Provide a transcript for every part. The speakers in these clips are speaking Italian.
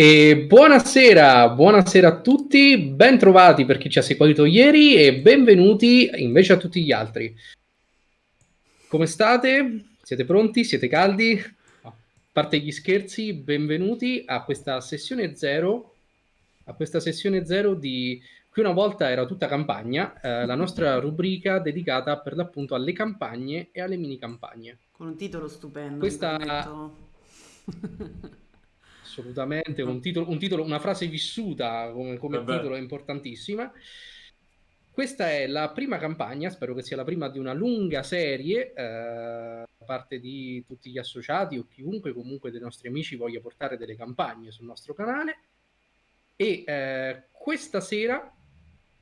E buonasera, buonasera a tutti, bentrovati per chi ci ha seguito ieri e benvenuti invece a tutti gli altri. Come state? Siete pronti? Siete caldi? A parte gli scherzi, benvenuti a questa sessione zero, a questa sessione zero di qui una volta era tutta campagna, eh, la nostra rubrica dedicata per l'appunto alle campagne e alle mini campagne. Con un titolo stupendo. Questa assolutamente, un titolo, un titolo, una frase vissuta come, come titolo è importantissima. Questa è la prima campagna, spero che sia la prima di una lunga serie, eh, da parte di tutti gli associati o chiunque comunque dei nostri amici voglia portare delle campagne sul nostro canale. E eh, questa sera,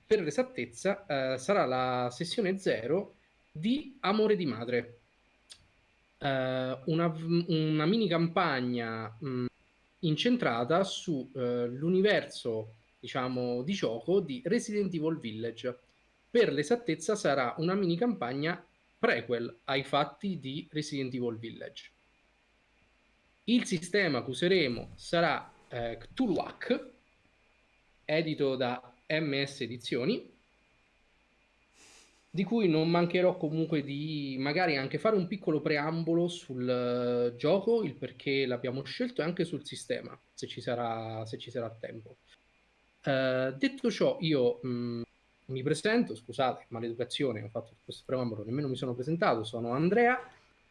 per l'esattezza, eh, sarà la sessione zero di Amore di Madre. Uh, una, una, mini campagna mh, incentrata sull'universo uh, diciamo di gioco di Resident Evil Village. Per l'esattezza sarà una mini campagna prequel ai fatti di Resident Evil Village. Il sistema che useremo sarà eh, Cthulhuac edito da MS Edizioni di cui non mancherò comunque di magari anche fare un piccolo preambolo sul uh, gioco, il perché l'abbiamo scelto e anche sul sistema, se ci sarà, se ci sarà tempo. Uh, detto ciò, io mh, mm, mi presento, scusate, maleducazione, ho fatto questo preambolo, nemmeno mi sono presentato, sono Andrea,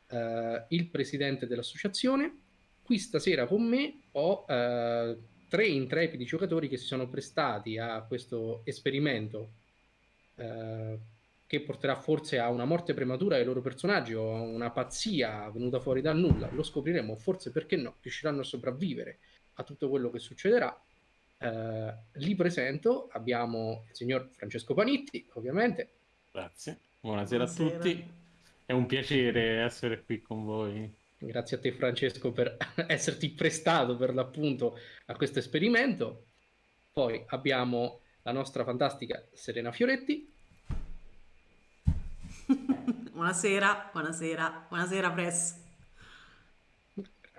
uh, il presidente dell'associazione. Qui stasera con me ho tre intrepidi giocatori che si sono prestati a questo esperimento che porterà forse a una morte prematura dei loro personaggi o a una pazzia venuta fuori dal nulla, lo scopriremo, forse perché no, riusciranno a sopravvivere a tutto quello che succederà. Eh, li presento, abbiamo il signor Francesco Panitti, ovviamente. Grazie, buonasera, buonasera. a tutti, è un piacere essere qui con voi. Grazie a te Francesco per esserti prestato per l'appunto a questo esperimento. Poi abbiamo la nostra fantastica Serena Fioretti. buonasera, buonasera, buonasera Press.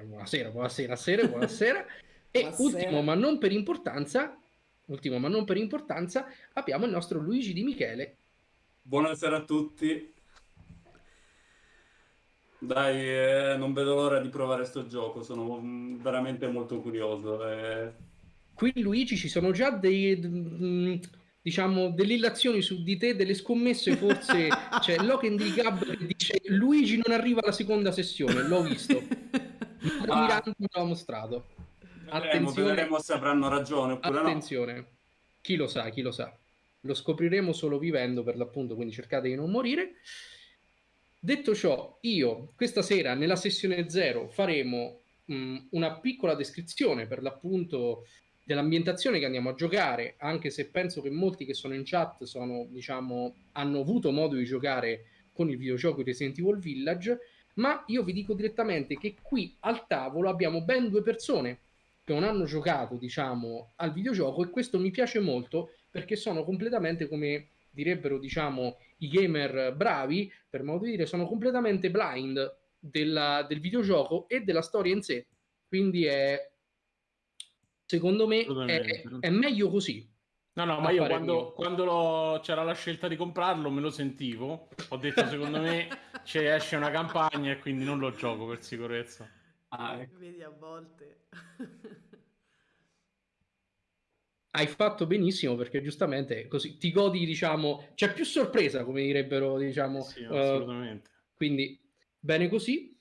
Buonasera, buonasera, sera, buonasera. e buonasera. ultimo ma non per importanza, ultimo ma non per importanza, abbiamo il nostro Luigi Di Michele. Buonasera a tutti. Dai, eh, non vedo l'ora di provare questo gioco, sono veramente molto curioso. Eh. Qui Luigi ci sono già dei diciamo, delle illazioni su di te, delle scommesse, forse c'è Loken di Gab che dice Luigi non arriva alla seconda sessione, l'ho visto. Ah. Miranda me l'ha mostrato. Attenzione, vedremo se avranno ragione oppure Attenzione. No. Chi lo sa, chi lo sa. Lo scopriremo solo vivendo per l'appunto, quindi cercate di non morire. Detto ciò, io questa sera nella sessione 0 faremo mh, una piccola descrizione per l'appunto dell'ambientazione che andiamo a giocare, anche se penso che molti che sono in chat sono, diciamo, hanno avuto modo di giocare con il videogioco Resident Evil Village, ma io vi dico direttamente che qui al tavolo abbiamo ben due persone che non hanno giocato, diciamo, al videogioco e questo mi piace molto perché sono completamente come direbbero, diciamo, i gamer bravi, per modo di dire, sono completamente blind della, del videogioco e della storia in sé. Quindi è Secondo me è, è meglio così. No, no, ma io quando, quando c'era la scelta di comprarlo me lo sentivo. Ho detto, secondo me ci esce una campagna e quindi non lo gioco per sicurezza. Ah, ecco. Vedi a volte. Hai fatto benissimo perché giustamente così ti godi, diciamo, c'è più sorpresa, come direbbero, diciamo. Sì, assolutamente. Uh, quindi bene così.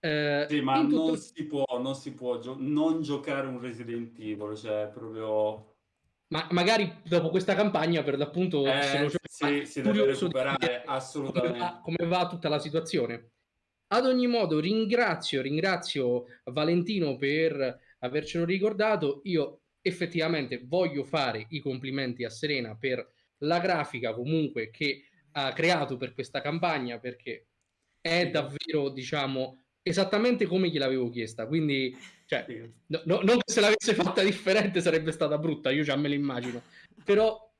Eh, sì, ma tutto... non si può, non si può gio- non giocare un Resident Evil, cioè proprio... Ma magari dopo questa campagna, per l'appunto, eh, se lo sì, si deve recuperare assolutamente. Come va, come va tutta la situazione. Ad ogni modo, ringrazio, ringrazio Valentino per avercelo ricordato. Io effettivamente voglio fare i complimenti a Serena per la grafica comunque che ha creato per questa campagna perché è davvero, diciamo, esattamente come gliel'avevo chiesta. Quindi, cioè, no, no, non che se l'avesse fatta differente sarebbe stata brutta, io già me l'immagino. Però,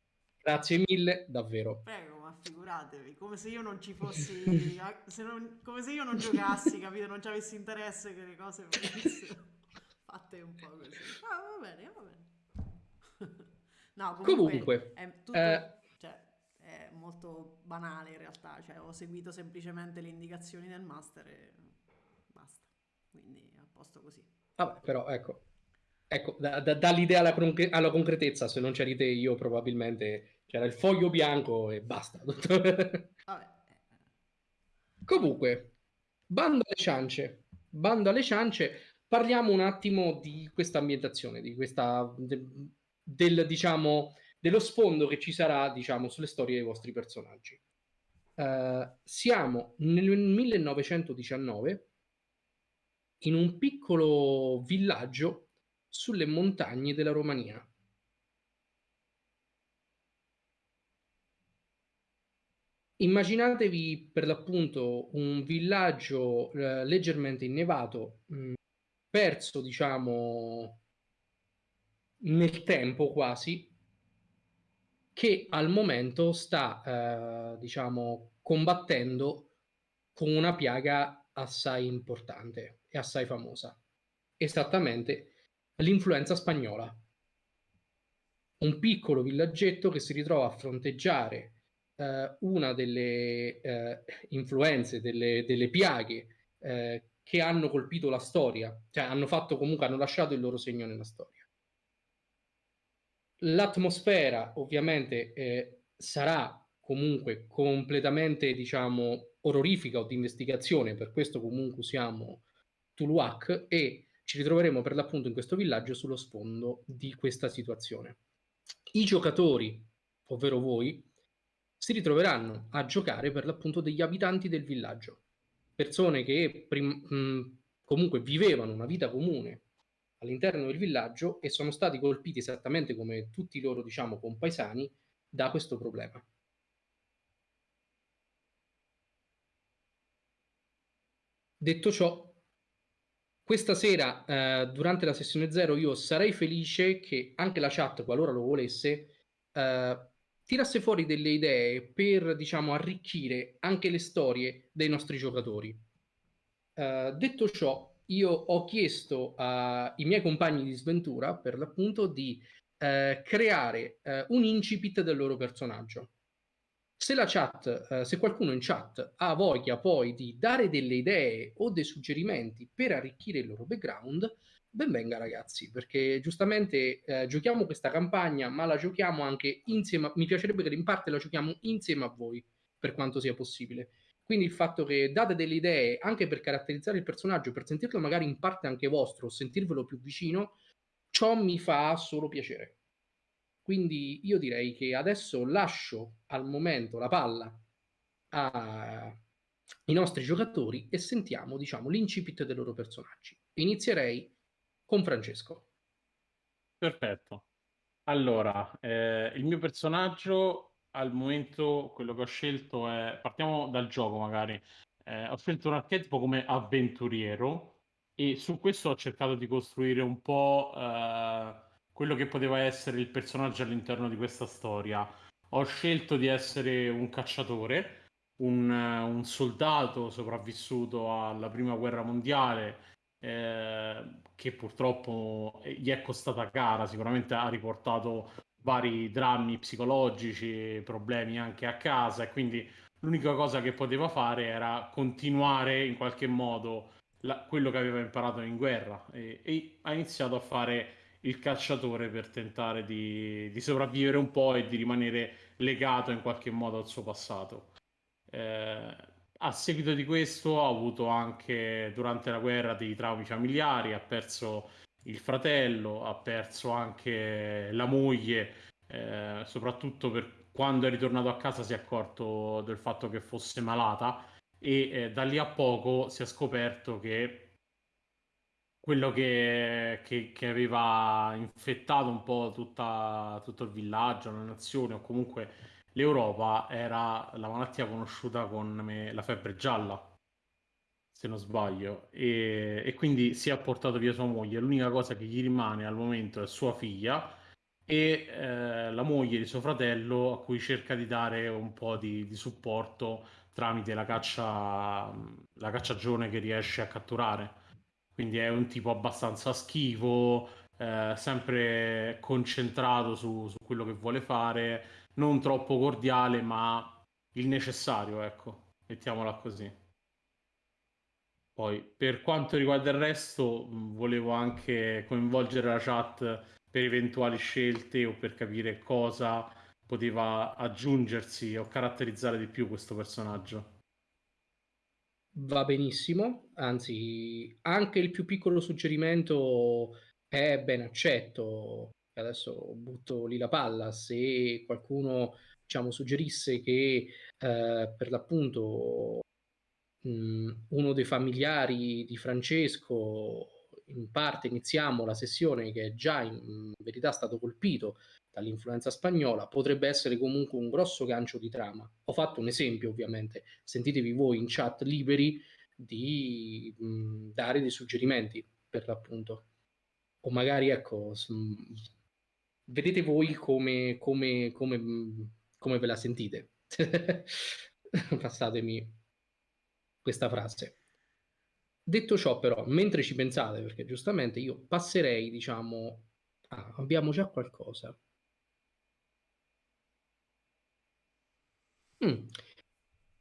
grazie mille, davvero. Prego, ma figuratevi, come se io non ci fossi, se non, come se io non giocassi, capito? Non ci avessi interesse che le cose venissero fatte un po' così. Ah, va bene, va bene. no, comunque, comunque è, tutto, eh, cioè, è molto banale in realtà, cioè, ho seguito semplicemente le indicazioni del master e. Quindi a posto così. Vabbè, però ecco, ecco da, da, dall'idea alla, concre- alla, concretezza, se non c'eri te io probabilmente c'era il foglio bianco e basta. Comunque, bando alle ciance, bando alle ciance, parliamo un attimo di questa ambientazione, di questa, de, del, diciamo, dello sfondo che ci sarà, diciamo, sulle storie dei vostri personaggi. Uh, siamo nel 1919 in un piccolo villaggio sulle montagne della Romania. Immaginatevi per l'appunto un villaggio eh, leggermente innevato, mh, mm, perso diciamo nel tempo quasi, che al momento sta eh, diciamo combattendo con una piaga assai importante assai famosa, esattamente l'influenza spagnola. Un piccolo villaggetto che si ritrova a fronteggiare eh, una delle eh, influenze, delle, delle piaghe eh, che hanno colpito la storia, cioè hanno fatto comunque, hanno lasciato il loro segno nella storia. L'atmosfera ovviamente eh, sarà comunque completamente, diciamo, orrorifica o di investigazione, per questo comunque usiamo Tuluak e ci ritroveremo per l'appunto in questo villaggio sullo sfondo di questa situazione. I giocatori, ovvero voi, si ritroveranno a giocare per l'appunto degli abitanti del villaggio, persone che mh, comunque vivevano una vita comune all'interno del villaggio e sono stati colpiti esattamente come tutti i loro, diciamo, compaesani da questo problema. Detto ciò, questa sera, eh, durante la sessione 0, io sarei felice che anche la chat, qualora lo volesse, eh, tirasse fuori delle idee per, diciamo, arricchire anche le storie dei nostri giocatori. Uh, detto ciò, io ho chiesto ai miei compagni di sventura, per l'appunto, di uh, creare uh, un incipit del loro personaggio. Se la chat, se qualcuno in chat ha voglia poi di dare delle idee o dei suggerimenti per arricchire il loro background, benvenga ragazzi, perché giustamente eh, giochiamo questa campagna, ma la giochiamo anche insieme, a... mi piacerebbe che in parte la giochiamo insieme a voi, per quanto sia possibile. Quindi il fatto che date delle idee anche per caratterizzare il personaggio, per sentirlo magari in parte anche vostro, sentirvelo più vicino, ciò mi fa solo piacere. Quindi io direi che adesso lascio al momento la palla ai nostri giocatori e sentiamo, diciamo, l'incipit dei loro personaggi. Inizierei con Francesco. Perfetto. Allora, eh, il mio personaggio al momento, quello che ho scelto è, partiamo dal gioco magari, eh, ho scelto un archetipo come avventuriero e su questo ho cercato di costruire un po' eh, quello che poteva essere il personaggio all'interno di questa storia. Ho scelto di essere un cacciatore, un, un soldato sopravvissuto alla prima guerra mondiale eh, che purtroppo gli è costata cara, sicuramente ha riportato vari drammi psicologici, problemi anche a casa e quindi l'unica cosa che poteva fare era continuare in qualche modo la, quello che aveva imparato in guerra e, e, ha iniziato a fare il cacciatore per tentare di, di, sopravvivere un po' e di rimanere legato in qualche modo al suo passato. Eh, a seguito di questo ha avuto anche durante la guerra dei traumi familiari, ha perso il fratello, ha perso anche la moglie, eh, soprattutto per quando è ritornato a casa si è accorto del fatto che fosse malata e eh, da lì a poco si è scoperto che quello che, che, che aveva infettato un po' tutta, tutto il villaggio, la nazione o comunque l'Europa era la malattia conosciuta come la febbre gialla, se non sbaglio, e, e, quindi si è portato via sua moglie. L'unica cosa che gli rimane al momento è sua figlia e eh, la moglie di suo fratello a cui cerca di dare un po' di, di supporto tramite la caccia, la cacciagione che riesce a catturare. Quindi è un tipo abbastanza schivo, eh, sempre concentrato su, su, quello che vuole fare, non troppo cordiale, ma il necessario, ecco, mettiamola così. Poi, per quanto riguarda il resto, volevo anche coinvolgere la chat per eventuali scelte o per capire cosa poteva aggiungersi o caratterizzare di più questo personaggio. Va benissimo, anzi, anche il più piccolo suggerimento è ben accetto. Adesso butto lì la palla. Se qualcuno diciamo, suggerisse che eh, per l'appunto mh, mm, uno dei familiari di Francesco in parte iniziamo la sessione che è già in, in verità stato colpito dall'influenza spagnola, potrebbe essere comunque un grosso gancio di trama. Ho fatto un esempio, ovviamente, sentitevi voi in chat liberi di mh, dare dei suggerimenti per l'appunto. O magari, ecco, mh, vedete voi come, come, come, come ve la sentite. Passatemi questa frase. Detto ciò, però, mentre ci pensate, perché giustamente io passerei, diciamo, ah, abbiamo già qualcosa. Mm.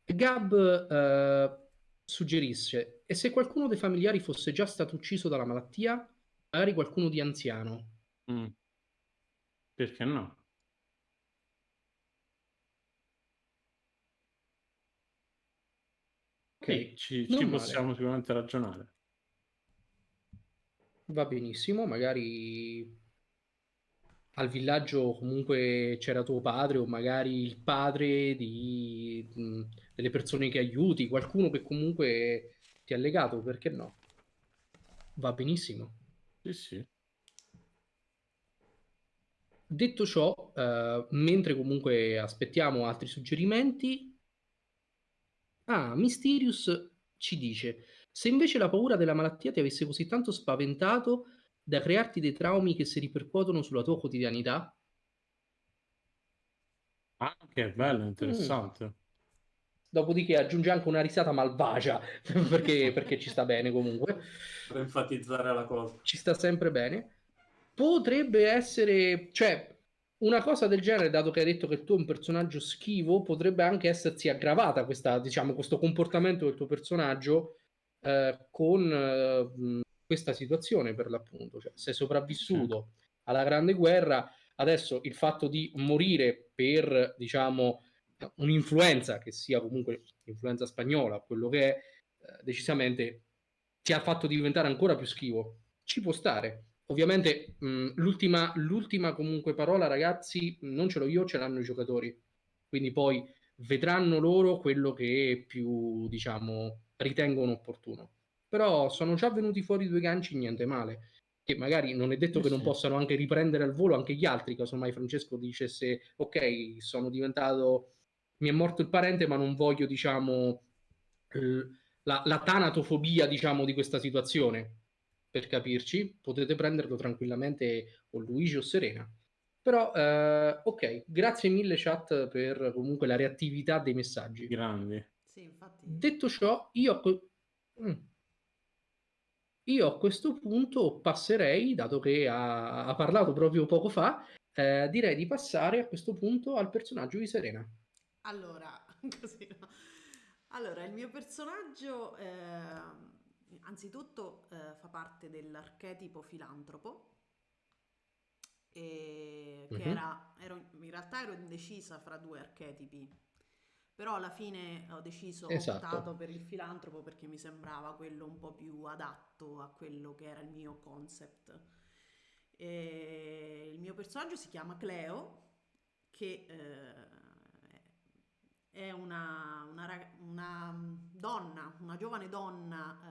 Gab eh, suggerisce, e se qualcuno dei familiari fosse già stato ucciso dalla malattia, magari qualcuno di anziano? Mm. Perché no? Ok, ci, ci possiamo sicuramente ragionare. Va benissimo, magari al villaggio comunque c'era tuo padre o magari il padre di, mh, delle persone che aiuti, qualcuno che comunque ti ha legato, perché no? Va benissimo. Sì, sì. Detto ciò, eh, mentre comunque aspettiamo altri suggerimenti, ah, Mysterious ci dice, se invece la paura della malattia ti avesse così tanto spaventato da crearti dei traumi che si ripercuotono sulla tua quotidianità? Ah, che bello, interessante. Mm. Dopodiché aggiunge anche una risata malvagia, perché, perché ci sta bene comunque. Per enfatizzare la cosa. Ci sta sempre bene. Potrebbe essere, cioè, una cosa del genere, dato che hai detto che tu è un personaggio schivo, potrebbe anche essersi aggravata questa, diciamo, questo comportamento del tuo personaggio eh, con eh, questa situazione per l'appunto, cioè sei sopravvissuto alla Grande Guerra, adesso il fatto di morire per, diciamo, un'influenza, che sia comunque l'influenza spagnola, quello che è, eh, decisamente ti ha fatto diventare ancora più schivo. Ci può stare. Ovviamente mh, l'ultima, l'ultima comunque parola, ragazzi, non ce l'ho io, ce l'hanno i giocatori. Quindi poi vedranno loro quello che più, diciamo, ritengono opportuno però sono già venuti fuori due ganci, niente male. Che magari non è detto eh che sì. non possano anche riprendere al volo anche gli altri, casomai Francesco dicesse ok, sono diventato, mi è morto il parente, ma non voglio, diciamo, la, la tanatofobia, diciamo, di questa situazione. Per capirci, potete prenderlo tranquillamente o Luigi o Serena. Però, eh, ok, grazie mille chat per comunque la reattività dei messaggi. Grandi. Sì, infatti... Detto ciò, io... Mm. Io a questo punto passerei, dato che ha, ha parlato proprio poco fa, eh, direi di passare a questo punto al personaggio di Serena. Allora, così no. Allora, il mio personaggio eh, anzitutto eh, fa parte dell'archetipo filantropo, e che mm-hmm. era, ero, in realtà ero indecisa fra due archetipi però alla fine ho deciso, ho esatto. optato per il filantropo perché mi sembrava quello un po' più adatto a quello che era il mio concept. E il mio personaggio si chiama Cleo, che eh, è una, una, una, donna, una giovane donna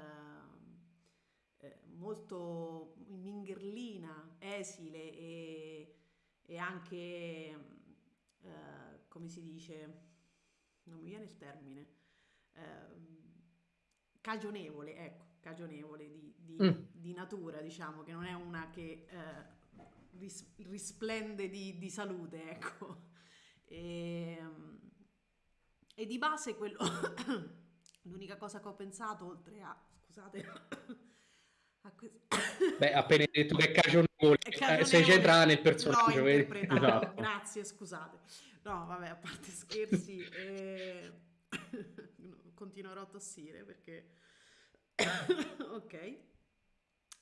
eh, eh, molto mingherlina, esile e, e anche, eh, come si dice, non mi viene il termine, eh, cagionevole, ecco, cagionevole di, di, mm. di, natura, diciamo, che non è una che eh, ris- risplende di, di, salute, ecco. E, ehm, e di base quello, l'unica cosa che ho pensato, oltre a, scusate, Beh, appena detto che è cagionevole, eh, sei centrata nel personaggio. Esatto. Grazie, scusate. No, vabbè, a parte scherzi, eh... continuerò a tossire perché... ok.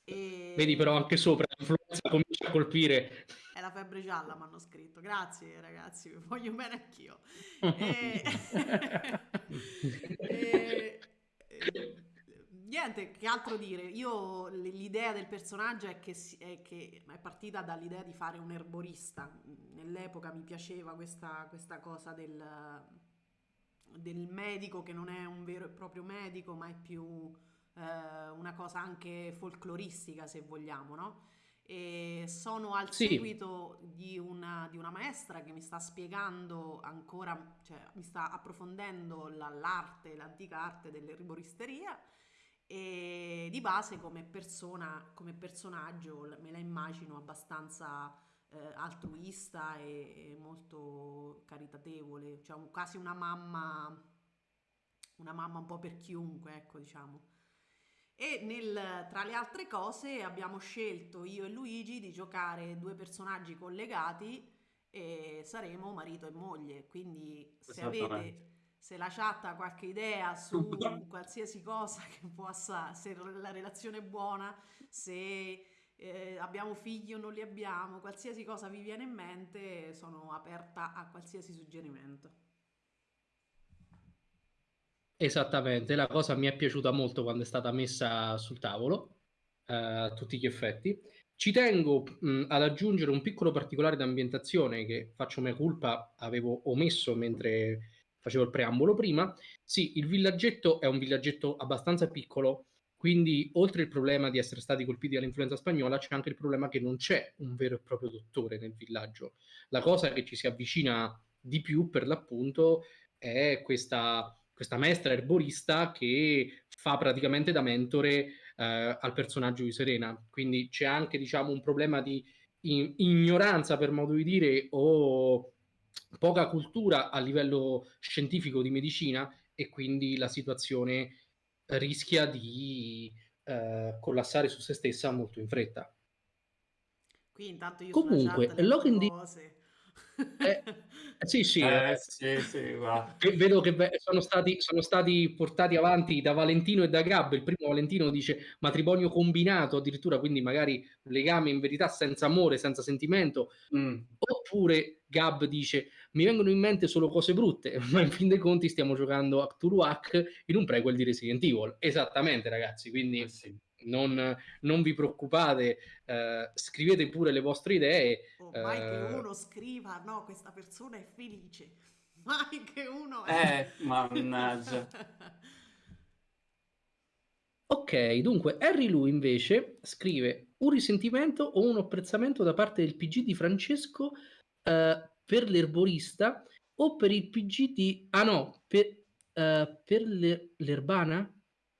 E... Vedi però anche sopra l'influenza comincia a colpire. È la febbre gialla, mi hanno scritto. Grazie ragazzi, vi voglio bene anch'io. e... e... Niente, che altro dire? Io l'idea del personaggio è che, è che, è partita dall'idea di fare un erborista. Nell'epoca mi piaceva questa, questa cosa del, del medico che non è un vero e proprio medico, ma è più eh, una cosa anche folcloristica se vogliamo, no? E sono al sì. seguito di una, di una, maestra che mi sta spiegando ancora, cioè mi sta approfondendo la, l'arte, l'antica arte dell'erboristeria e di base come persona, come personaggio me la immagino abbastanza eh, altruista e, e, molto caritatevole, cioè quasi una mamma, una mamma un po' per chiunque, ecco diciamo. E nel, tra le altre cose abbiamo scelto io e Luigi di giocare due personaggi collegati e saremo marito e moglie. Quindi se avete se la chat ha qualche idea su qualsiasi cosa che possa, se la relazione è buona, se eh, abbiamo figli o non li abbiamo, qualsiasi cosa vi viene in mente, sono aperta a qualsiasi suggerimento. Esattamente, la cosa mi è piaciuta molto quando è stata messa sul tavolo, eh, a tutti gli effetti. Ci tengo mh, ad aggiungere un piccolo particolare d'ambientazione che faccio mia colpa, avevo omesso mentre facevo il preambolo prima. Sì, il villaggetto è un villaggetto abbastanza piccolo, quindi oltre il problema di essere stati colpiti dall'influenza spagnola, c'è anche il problema che non c'è un vero e proprio dottore nel villaggio. La cosa che ci si avvicina di più, per l'appunto, è questa questa maestra erborista che fa praticamente da mentore eh, al personaggio di Serena. Quindi c'è anche, diciamo, un problema di in- ignoranza, per modo di dire, o poca cultura a livello scientifico di medicina e quindi la situazione rischia di eh, collassare su se stessa molto in fretta. Qui intanto io Comunque, Logan di... Eh, sì, sì, eh, eh, sì, sì vedo che sono stati, sono stati, portati avanti da Valentino e da Gab. Il primo Valentino dice matrimonio combinato, addirittura, quindi magari legame in verità senza amore, senza sentimento. Mm. Oppure Gab dice mi vengono in mente solo cose brutte, ma in fin dei conti stiamo giocando a Cthulhuac in un prequel di Resident Evil. Esattamente, ragazzi, quindi... Eh sì non, non vi preoccupate, eh, scrivete pure le vostre idee. Oh, mai eh... che uno scriva, no, questa persona è felice, mai che uno... È... Eh, mannaggia. ok, dunque Harry Lu invece scrive un risentimento o un apprezzamento da parte del PG di Francesco eh, per l'erborista o per il PG di... Ah no, per, uh, per l'erbana?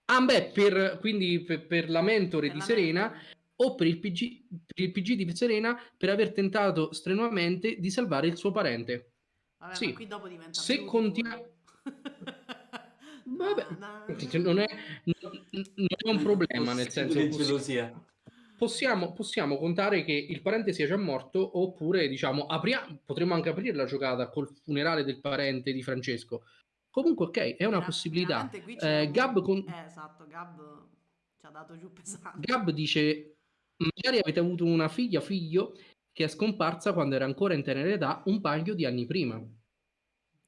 Ah, beh, per, quindi per, per la mentore per di la Serena mentore. o per il, PG, per il PG di Serena per aver tentato strenuamente di salvare il suo parente. Vabbè, sì. qui dopo diventa Se continua... Vabbè, non è, non è un problema, nel senso... Possiamo, possiamo, possiamo contare che il parente sia già morto oppure, diciamo, apria- potremmo anche aprire la giocata col funerale del parente di Francesco Comunque, ok, è una Vera- possibilità. Eh, Gab, con... eh, esatto, Gab ci ha dato giù pesante. Gab dice: Magari avete avuto una figlia, figlio che è scomparsa quando era ancora in tenera età un paio di anni prima.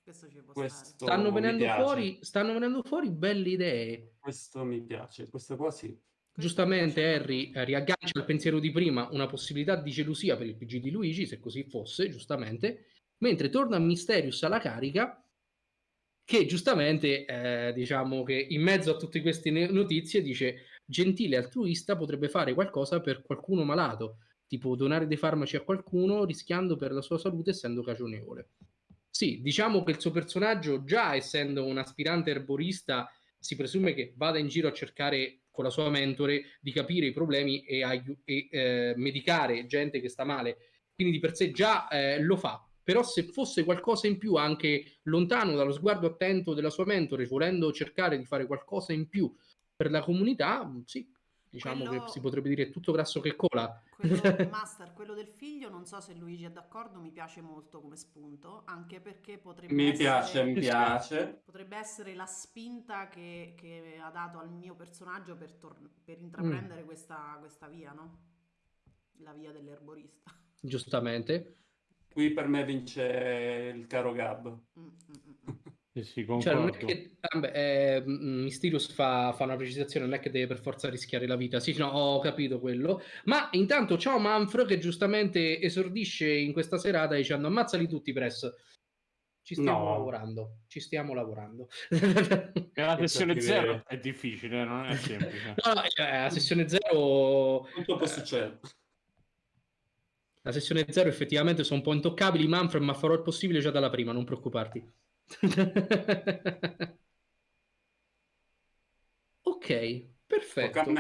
Questo ci può Questo stanno venendo, fuori, stanno venendo fuori belle idee. Questo mi piace, questo qua sì. Giustamente Harry eh, riaggancia il pensiero di prima, una possibilità di gelosia per il PG di Luigi, se così fosse, giustamente, mentre torna Mysterious alla carica che giustamente eh, diciamo che in mezzo a tutte queste notizie dice gentile altruista potrebbe fare qualcosa per qualcuno malato, tipo donare dei farmaci a qualcuno rischiando per la sua salute essendo cagionevole. Sì, diciamo che il suo personaggio, già essendo un aspirante erborista, si presume che vada in giro a cercare con la sua mentore di capire i problemi e, e eh, medicare gente che sta male. Quindi di per sé già eh, lo fa, però se fosse qualcosa in più anche lontano dallo sguardo attento della sua mentore, volendo cercare di fare qualcosa in più per la comunità, sì, diciamo quello... che si potrebbe dire tutto grasso che cola. Quello, master, quello del figlio, non so se Luigi è d'accordo, mi piace molto come spunto, anche perché potrebbe mi essere... piace, mi piace. Potrebbe essere la spinta che, che ha dato al mio personaggio per, tor- per intraprendere mm. questa, questa via, no? La via dell'erborista. Giustamente. Qui per me vince il caro Gab. Mm, mm, mm. Sì, sì, cioè, non è che vabbè, eh, Mysterious fa, fa, una precisazione, non è che deve per forza rischiare la vita. Sì, no, ho capito quello. Ma intanto ciao Manfred che giustamente esordisce in questa serata dicendo ammazzali tutti, Press. Ci stiamo no. lavorando, ci stiamo lavorando. la sessione 0 è difficile, non è semplice. no, no, eh, la sessione 0... Tutto può succedere. La sessione 0 effettivamente sono un po' intoccabili, Manfred, ma farò il possibile già dalla prima, non preoccuparti. ok, perfetto.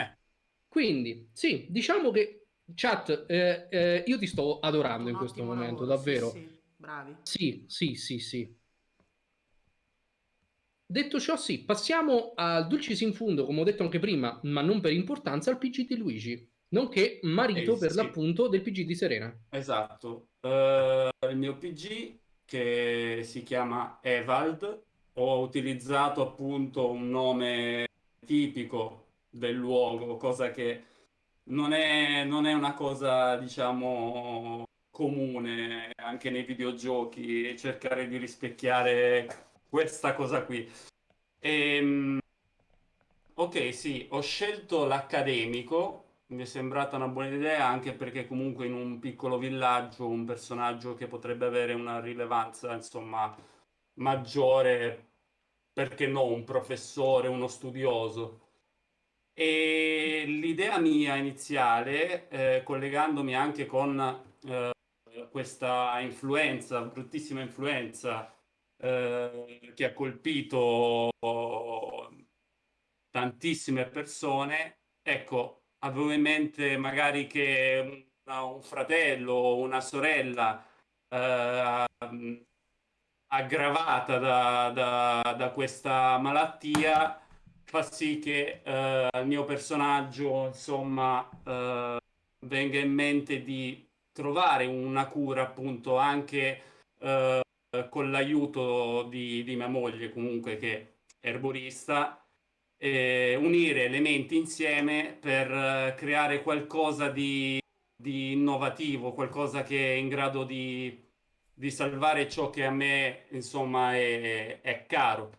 Quindi, sì, diciamo che chat, eh, eh, io ti sto adorando in questo momento, lavoro, davvero. Sì, sì. Bravi. Sì, sì, sì, sì. Detto ciò, sì, passiamo al Dulcis in Fundo, come ho detto anche prima, ma non per importanza, al PG di Luigi, nonché marito eh, per sì. l'appunto del PG di Serena. Esatto. Uh, il mio PG che si chiama Evald. Ho utilizzato appunto un nome tipico del luogo, cosa che non è, non è una cosa, diciamo, comune anche nei videogiochi, cercare di rispecchiare questa cosa qui. E, ehm, ok, sì, ho scelto l'accademico mi è sembrata una buona idea anche perché comunque in un piccolo villaggio un personaggio che potrebbe avere una rilevanza insomma maggiore perché no un professore uno studioso. E l'idea mia iniziale eh, collegandomi anche con eh, questa influenza bruttissima influenza eh, che ha colpito tantissime persone ecco avevo in mente magari che una, un fratello o una sorella eh, aggravata da, da, da, questa malattia fa sì che eh, il mio personaggio insomma eh, venga in mente di trovare una cura appunto anche eh, con l'aiuto di, di mia moglie comunque che è erborista eh, unire elementi insieme per eh, creare qualcosa di, di, innovativo, qualcosa che è in grado di, di salvare ciò che a me insomma è, è, caro.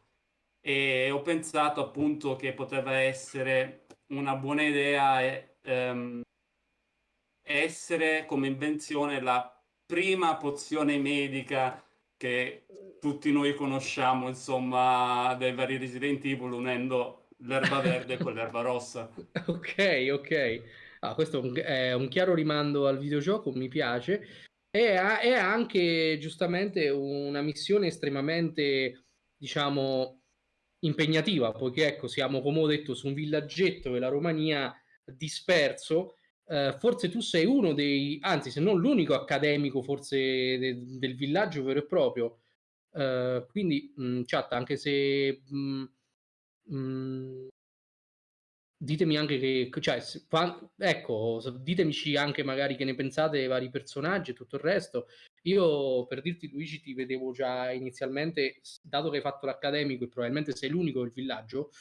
E ho pensato appunto che poteva essere una buona idea ehm, essere come invenzione la prima pozione medica che tutti noi conosciamo, insomma, dai vari Resident Evil, unendo l'erba verde con l'erba rossa. ok, ok. Ah, questo è un chiaro rimando al videogioco, mi piace. E è anche giustamente una missione estremamente, diciamo, impegnativa, poiché ecco, siamo, come ho detto, su un villaggetto della Romania disperso. Uh, forse tu sei uno dei, anzi, se non l'unico accademico, forse de- del villaggio vero e proprio. Uh, quindi, mh, chat, anche se mh, Mhmm, ditemi anche che cioè, qua, ecco, ditemi anche magari che ne pensate dei vari personaggi e tutto il resto. Io per dirti Luigi ti vedevo già inizialmente, dato che hai fatto l'accademico e probabilmente sei l'unico del villaggio,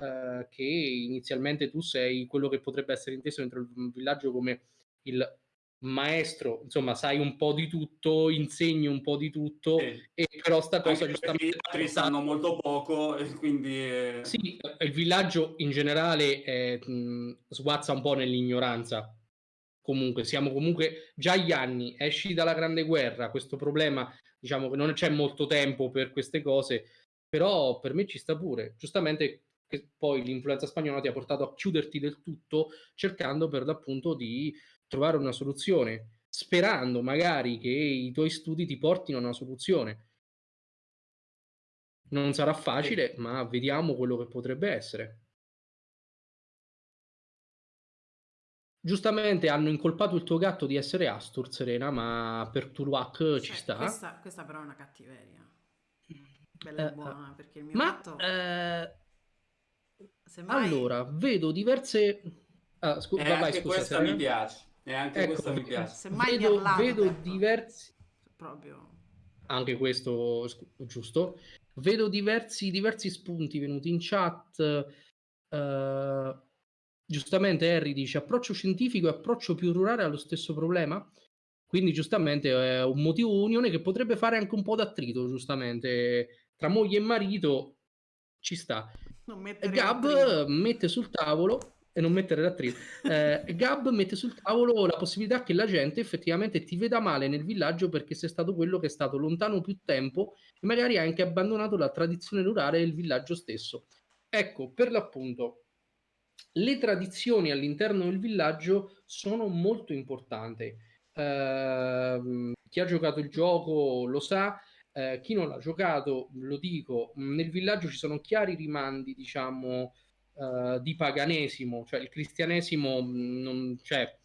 eh, che inizialmente tu sei quello che potrebbe essere inteso dentro il villaggio come il maestro, insomma, sai un po' di tutto, insegni un po' di tutto, sì. e però sta cosa giustamente... Gli altri sanno molto poco, e quindi... È... Sì, il villaggio in generale mh, sguazza un po' nell'ignoranza. Comunque, siamo comunque già agli anni, esci dalla Grande Guerra, questo problema, diciamo che non c'è molto tempo per queste cose, però per me ci sta pure. Giustamente che poi l'influenza spagnola ti ha portato a chiuderti del tutto, cercando per l'appunto di trovare una soluzione, sperando magari che i tuoi studi ti portino a una soluzione. Non sarà facile, ma vediamo quello che potrebbe essere. Giustamente hanno incolpato il tuo gatto di essere Astur, Serena, ma per Tuluak cioè, ci sta. Questa, questa, però è una cattiveria. Bella e uh, buona, perché il mio ma, gatto... Uh, mai... Allora, vedo diverse Ah, scu- e vai, anche scusa, questa mi piace. E anche ecco, questa mi piace. Se mai vedo, vedo diversi... Proprio... Anche questo giusto. Vedo diversi, diversi spunti venuti in chat. Uh, giustamente Harry dice approccio scientifico e approccio più rurale allo stesso problema. Quindi giustamente è un motivo unione che potrebbe fare anche un po' d'attrito, giustamente, tra moglie e marito ci sta. Gab mette sul tavolo e non mettere l'attrito. Eh, Gab mette sul tavolo la possibilità che la gente effettivamente ti veda male nel villaggio perché sei stato quello che è stato lontano più tempo e magari hai anche abbandonato la tradizione rurale del villaggio stesso. Ecco, per l'appunto, le tradizioni all'interno del villaggio sono molto importanti. Uh, chi ha giocato il gioco lo sa, uh, chi non l'ha giocato, lo dico, nel villaggio ci sono chiari rimandi, diciamo, uh, di paganesimo, cioè il cristianesimo non, cioè,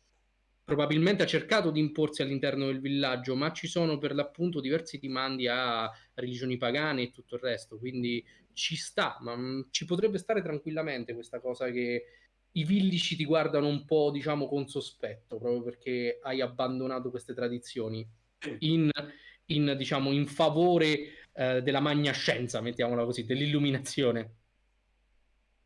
probabilmente ha cercato di imporsi all'interno del villaggio, ma ci sono per l'appunto diversi rimandi a religioni pagane e tutto il resto, quindi ci sta, ma ci potrebbe stare tranquillamente questa cosa che i villici ti guardano un po', diciamo, con sospetto, proprio perché hai abbandonato queste tradizioni in, in diciamo, in favore eh, della magna scienza, mettiamola così, dell'illuminazione.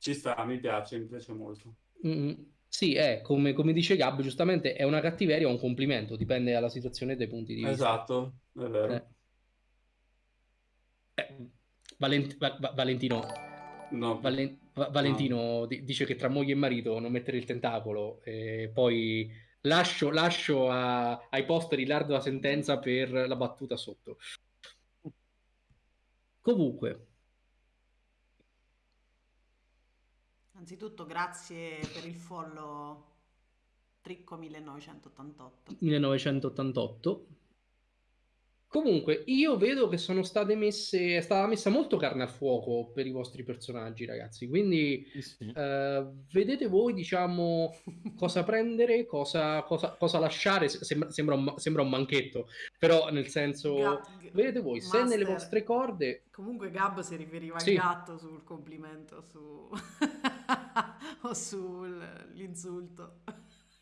Ci sta, mi piace, mi piace molto. Mm, sì, è come, come, dice Gab, giustamente è una cattiveria o un complimento, dipende dalla situazione e dai punti di vista. Esatto, è vero. Eh. Eh, Valent- Va- Valentino, no. Valen- Va- Valentino no. d- dice che tra moglie e marito non mettere il tentacolo e poi lascio, lascio a- ai posteri l'ardua sentenza per la battuta sotto. Comunque, Anzitutto grazie per il follow Tricco 1988. 1988. Comunque, io vedo che sono state messe, è stata messa molto carne al fuoco per i vostri personaggi, ragazzi. Quindi sì. eh, vedete voi, diciamo, cosa prendere, cosa, cosa, cosa lasciare. Sembra, sembra, un, sembra, un, manchetto, però nel senso, Gab, vedete voi, Master, se nelle vostre corde. Comunque, Gab si riferiva sì. al gatto sul complimento su... o sull'insulto.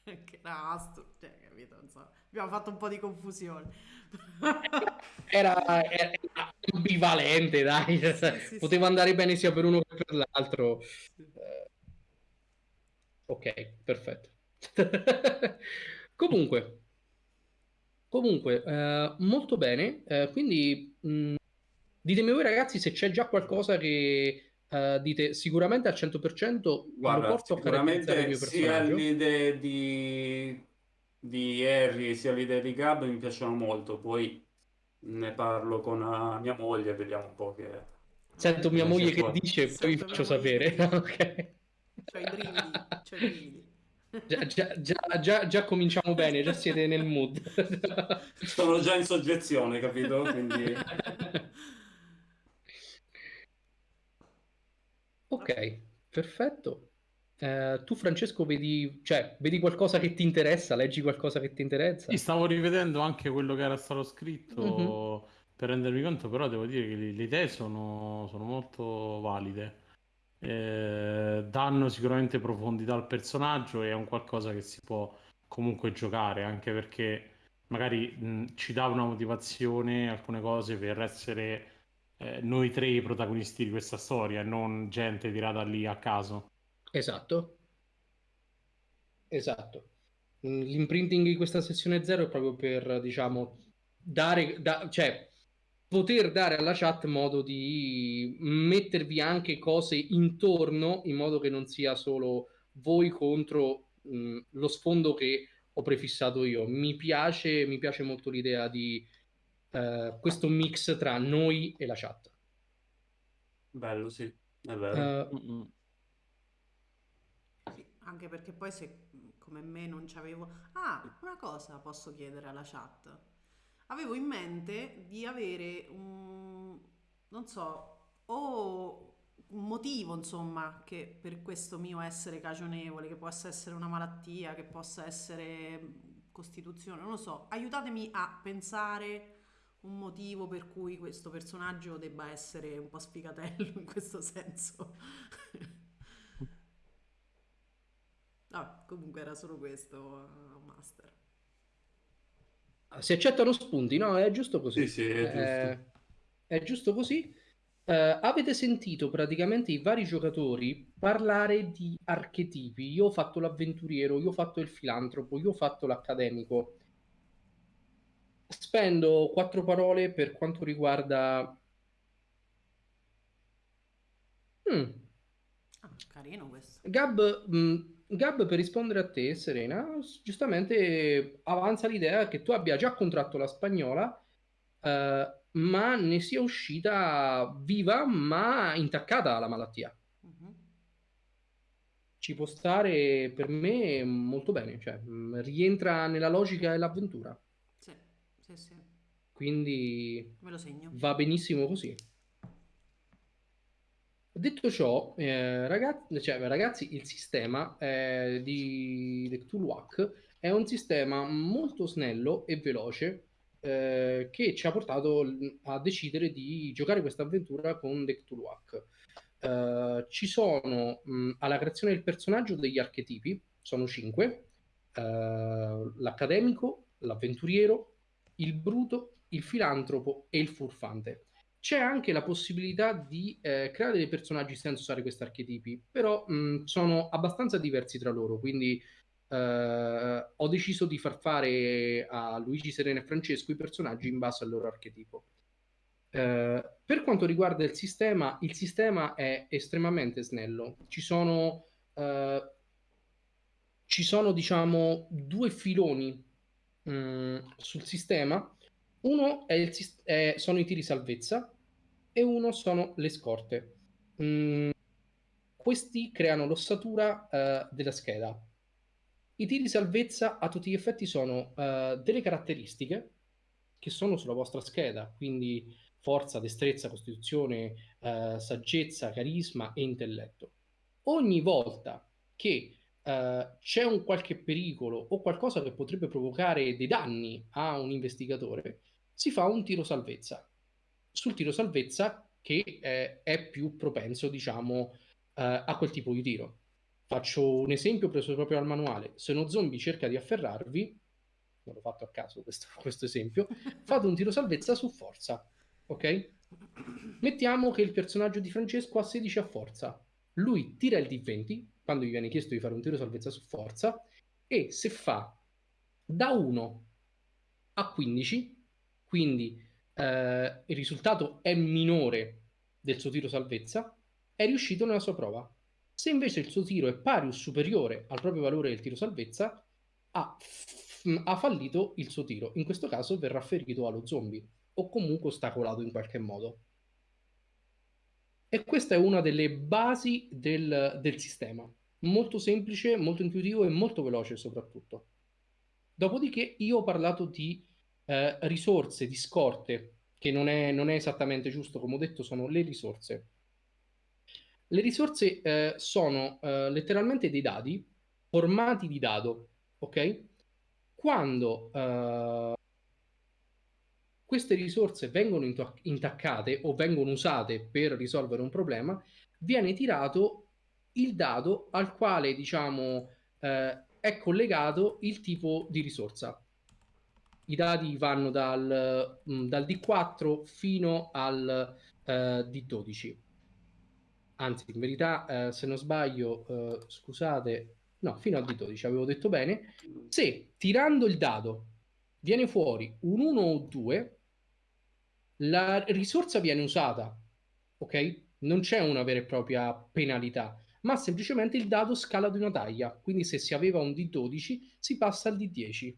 Che nastro, cioè, capito? Insomma, abbiamo fatto un po' di confusione. era, era, ambivalente, dai. Sì, sì, Poteva sì. andare bene sia per uno che per l'altro. Uh, ok, perfetto. comunque, comunque uh, molto bene. Uh, quindi mh, ditemi voi ragazzi se c'è già qualcosa che Uh, dite sicuramente al 100% Guarda, lo porto a caratterizzare il mio personaggio. Sia l'idea di di Harry sia l'idea di Gab mi piacciono molto, poi ne parlo con uh, mia moglie, vediamo un po' che... Sento mia moglie che dice, poi vi faccio sapere. ok. C'ho i brividi, c'ho i brividi. Già, già, già, già, già cominciamo bene, già siete nel mood. Sono già in soggezione, capito? Quindi... Ok, perfetto. Eh, tu Francesco vedi, cioè, vedi qualcosa che ti interessa, leggi qualcosa che ti interessa? Sì, stavo rivedendo anche quello che era stato scritto mm-hmm. per rendermi conto, però devo dire che le, le idee sono, sono, molto valide. Eh, danno sicuramente profondità al personaggio e è un qualcosa che si può comunque giocare, anche perché magari mh, ci dà una motivazione, alcune cose per essere eh, noi tre i protagonisti di questa storia, non gente tirata lì a caso. Esatto. Esatto. Mm, l'imprinting di questa sessione zero è proprio per, diciamo, dare, da, cioè, poter dare alla chat modo di mettervi anche cose intorno in modo che non sia solo voi contro mh, mm, lo sfondo che ho prefissato io. Mi piace, mi piace molto l'idea di uh, questo mix tra noi e la chat. Bello, sì, è vero. Uh, anche perché poi se come me non c'avevo... Ah, una cosa posso chiedere alla chat. Avevo in mente di avere un... non so, o un motivo, insomma, che per questo mio essere cagionevole, che possa essere una malattia, che possa essere costituzione, non lo so. Aiutatemi a pensare un motivo per cui questo personaggio debba essere un po' sfigatello in questo senso. No, comunque era solo questo, uh, Master. Si accettano spunti, no? È giusto così. Sì, sì, è giusto. Eh, è giusto così. Uh, avete sentito praticamente i vari giocatori parlare di archetipi. Io ho fatto l'avventuriero, io ho fatto il filantropo, io ho fatto l'accademico. Spendo quattro parole per quanto riguarda... Mm. Ah, carino questo. Gab, mh, mm, Gab, per rispondere a te, Serena, giustamente avanza l'idea che tu abbia già contratto la spagnola, eh, ma ne sia uscita viva, ma intaccata alla malattia. Uh-huh. Ci può stare per me molto bene, cioè mm, rientra nella logica dell'avventura. Sì, sì. Quindi Me lo segno. va benissimo così. Detto ciò, eh, ragazzi, cioè, ragazzi, il sistema eh, di The Cthulhuac è un sistema molto snello e veloce eh, che ci ha portato a decidere di giocare questa avventura con The Cthulhuac. Eh, ci sono mh, alla creazione del personaggio degli archetipi, sono cinque, eh, l'accademico, l'avventuriero, il bruto, il filantropo e il furfante. C'è anche la possibilità di eh, creare dei personaggi senza usare questi archetipi, però mh, sono abbastanza diversi tra loro, quindi eh, ho deciso di far fare a Luigi, Serena e Francesco i personaggi in base al loro archetipo. Eh, per quanto riguarda il sistema, il sistema è estremamente snello. Ci sono, eh, ci sono diciamo, due filoni mh, sul sistema uno è il, è, sono i tiri salvezza e uno sono le scorte. Mm, questi creano l'ossatura uh, della scheda. I tiri salvezza a tutti gli effetti sono uh, delle caratteristiche che sono sulla vostra scheda, quindi forza, destrezza, costituzione, uh, saggezza, carisma e intelletto. Ogni volta che Uh, c'è un qualche pericolo o qualcosa che potrebbe provocare dei danni a un investigatore, si fa un tiro salvezza. Sul tiro salvezza che eh, è più propenso, diciamo, eh, a quel tipo di tiro. Faccio un esempio preso proprio dal manuale. Se uno zombie cerca di afferrarvi, non l'ho fatto a caso questo, questo esempio, fate un tiro salvezza su forza, ok? Mettiamo che il personaggio di Francesco ha 16 a forza. Lui tira il D20 quando gli viene chiesto di fare un tiro salvezza su forza e se fa da 1 a 15 quindi eh, il risultato è minore del suo tiro salvezza, è riuscito nella sua prova. Se invece il suo tiro è pari o superiore al proprio valore del tiro salvezza, ha, ha fallito il suo tiro. In questo caso verrà ferito allo zombie o comunque ostacolato in qualche modo. E questa è una delle basi del, del sistema. Molto semplice, molto intuitivo e molto veloce soprattutto. Dopodiché io ho parlato di eh, risorse di scorte, che non è, non è, esattamente giusto, come ho detto, sono le risorse. Le risorse eh, sono eh, letteralmente dei dadi formati di dado, ok? Quando eh, queste risorse vengono intaccate o vengono usate per risolvere un problema, viene tirato il dado al quale, diciamo, eh, è collegato il tipo di risorsa i dati vanno dal, mm, dal D4 fino al uh, D12. Anzi, in verità, uh, se non sbaglio, uh, scusate, no, fino al D12 avevo detto bene. Se tirando il dado viene fuori un 1 o 2, la risorsa viene usata, ok? Non c'è una vera e propria penalità, ma semplicemente il dado scala di una taglia. Quindi se si aveva un D12 si passa al D10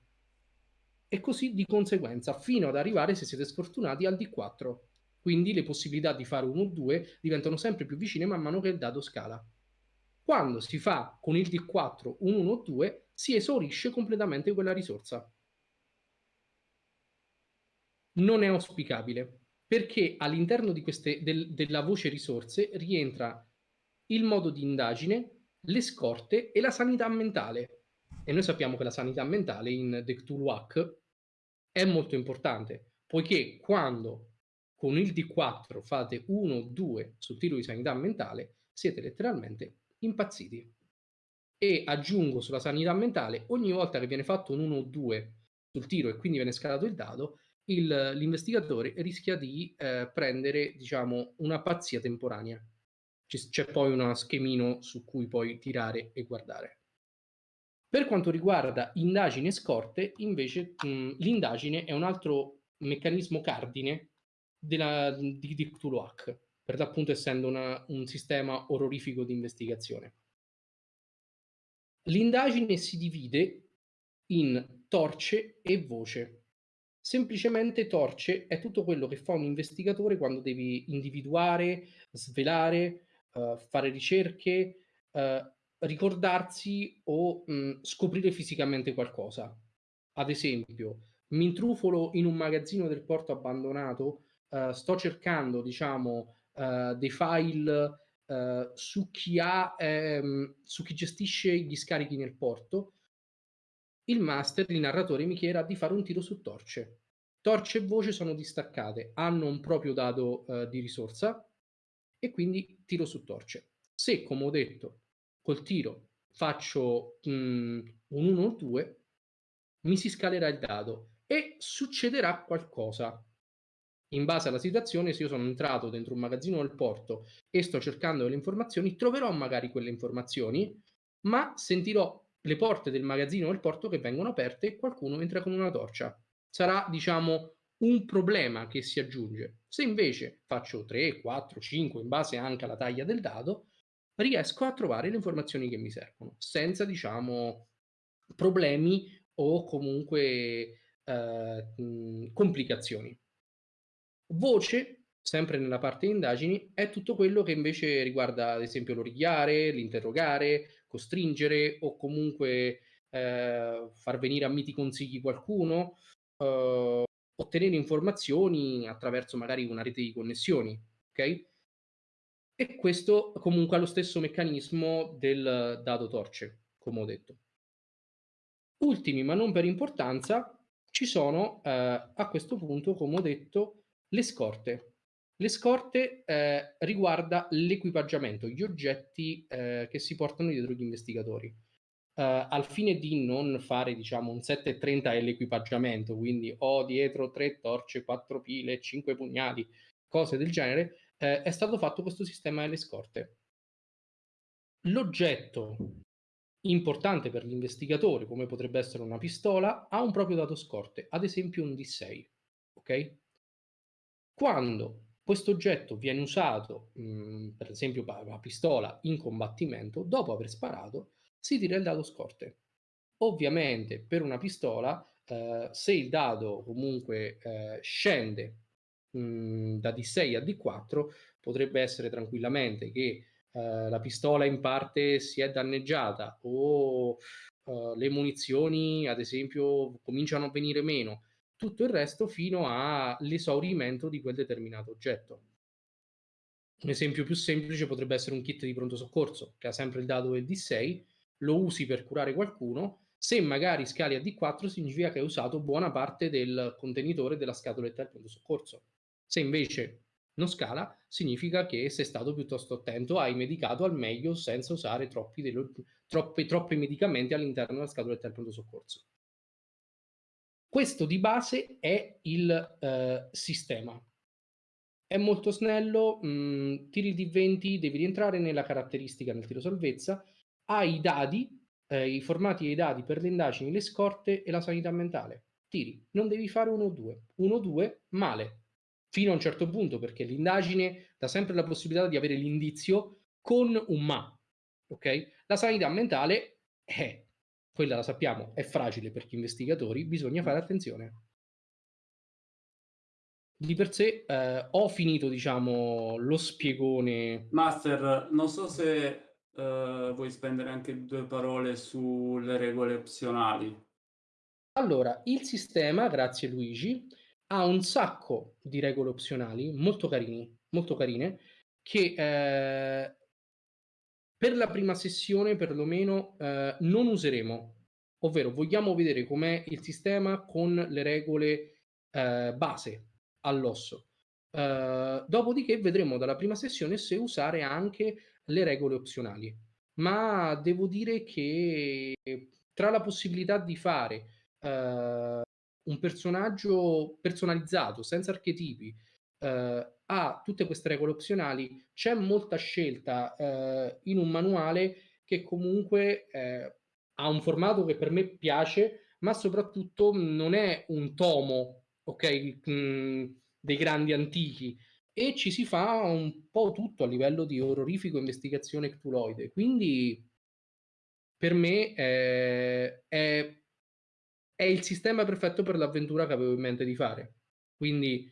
e così di conseguenza fino ad arrivare, se siete sfortunati, al D4. Quindi le possibilità di fare 1 o 2 diventano sempre più vicine man mano che il dado scala. Quando si fa con il D4 un 1 o 2, si esaurisce completamente quella risorsa. Non è auspicabile, perché all'interno del, della voce risorse rientra il modo di indagine, le scorte e la sanità mentale. E noi sappiamo che la sanità mentale in The Cthulhuac è molto importante, poiché quando con il D4 fate 1 o 2 sul tiro di sanità mentale, siete letteralmente impazziti. e aggiungo sulla sanità mentale ogni volta che viene fatto un 1 o 2 sul tiro e quindi viene scalato il dado, il, l'investigatore rischia di eh, prendere, diciamo, una pazzia temporanea. C- c'è poi uno schemino su cui puoi tirare e guardare. Per quanto riguarda indagini e scorte, invece, mh, l'indagine è un altro meccanismo cardine della, di, di Cthulhu Hack, per l'appunto essendo una, un sistema orrorifico di investigazione. L'indagine si divide in torce e voce. Semplicemente torce è tutto quello che fa un investigatore quando devi individuare, svelare, uh, fare ricerche, uh, ricordarsi o mh, scoprire fisicamente qualcosa. Ad esempio, mi intrufolo in un magazzino del porto abbandonato, uh, sto cercando, diciamo, dei file uh, su, chi ha, ehm, su chi gestisce gli scarichi nel porto, il master, il narratore, mi chieda di fare un tiro su torce. Torce e voce sono distaccate, hanno un proprio dato uh, di risorsa e quindi tiro su torce. Se, come ho detto, col tiro faccio mh, un 1 o 2, mi si scalerà il dado e succederà qualcosa in base alla situazione, se io sono entrato dentro un magazzino del porto e sto cercando delle informazioni, troverò magari quelle informazioni, ma sentirò le porte del magazzino del porto che vengono aperte e qualcuno entra con una torcia. Sarà, diciamo, un problema che si aggiunge. Se invece faccio 3, 4, 5, in base anche alla taglia del dado, riesco a trovare le informazioni che mi servono, senza, diciamo, problemi o comunque eh, complicazioni. Voce, sempre nella parte indagini, è tutto quello che invece riguarda, ad esempio, l'origliare, l'interrogare, costringere o comunque eh, far venire a miti consigli qualcuno, eh, ottenere informazioni attraverso magari una rete di connessioni, ok? E questo comunque ha lo stesso meccanismo del dado torce, come ho detto. Ultimi, ma non per importanza, ci sono eh, a questo punto, come ho detto, le scorte. Le scorte eh, riguarda l'equipaggiamento, gli oggetti eh, che si portano dietro gli investigatori. Uh, al fine di non fare diciamo un 730 è l'equipaggiamento, quindi ho dietro tre torce, quattro pile, cinque pugnali, cose del genere, eh, è stato fatto questo sistema delle scorte. L'oggetto importante per l'investigatore, come potrebbe essere una pistola, ha un proprio dato scorte, ad esempio un D6. Ok? Quando questo oggetto viene usato, mh, mhmm, per esempio la pistola, in combattimento, dopo aver sparato, si tira il dado scorte. Ovviamente per una pistola, eh, se il dado comunque eh, scende mh, mhmm, da D6 a D4, potrebbe essere tranquillamente che eh, la pistola in parte si è danneggiata o eh, le munizioni, ad esempio, cominciano a venire meno tutto il resto fino all'esaurimento di quel determinato oggetto. Un esempio più semplice potrebbe essere un kit di pronto soccorso, che ha sempre il dado del D6, lo usi per curare qualcuno, se magari scali a D4 significa che hai usato buona parte del contenitore della scatoletta del pronto soccorso. Se invece non scala, significa che sei stato piuttosto attento, hai medicato al meglio senza usare troppi, troppi, troppi medicamenti all'interno della scatoletta del pronto soccorso. Questo di base è il eh, sistema. È molto snello, mh, mm, tiri di 20, devi rientrare nella caratteristica nel tiro salvezza, hai i dadi, eh, i formati e i dadi per le indagini, le scorte e la sanità mentale. Tiri, non devi fare 1 o 2. 1 o 2, male. Fino a un certo punto, perché l'indagine dà sempre la possibilità di avere l'indizio con un ma. Ok? La sanità mentale è quella la sappiamo, è fragile per gli investigatori, bisogna fare attenzione. Di per sé eh, ho finito, diciamo, lo spiegone. Master, non so se eh, vuoi spendere anche due parole sulle regole opzionali. Allora, il sistema, grazie Luigi, ha un sacco di regole opzionali molto, carini, molto carine che eh, per la prima sessione perlomeno eh, non useremo, ovvero vogliamo vedere com'è il sistema con le regole eh, base all'osso. Uh, dopodiché vedremo dalla prima sessione se usare anche le regole opzionali. ma devo dire che tra la possibilità di fare uh, un personaggio personalizzato, senza archetipi, uh, a tutte queste regole opzionali, c'è molta scelta uh, in un manuale che comunque ha un formato che per me piace, ma soprattutto non è un tomo, ok, mh, mm, dei grandi antichi, e ci si fa un po' tutto a livello di orrorifico investigazione ctuloide. Quindi per me è, è, è, il sistema perfetto per l'avventura che avevo in mente di fare. Quindi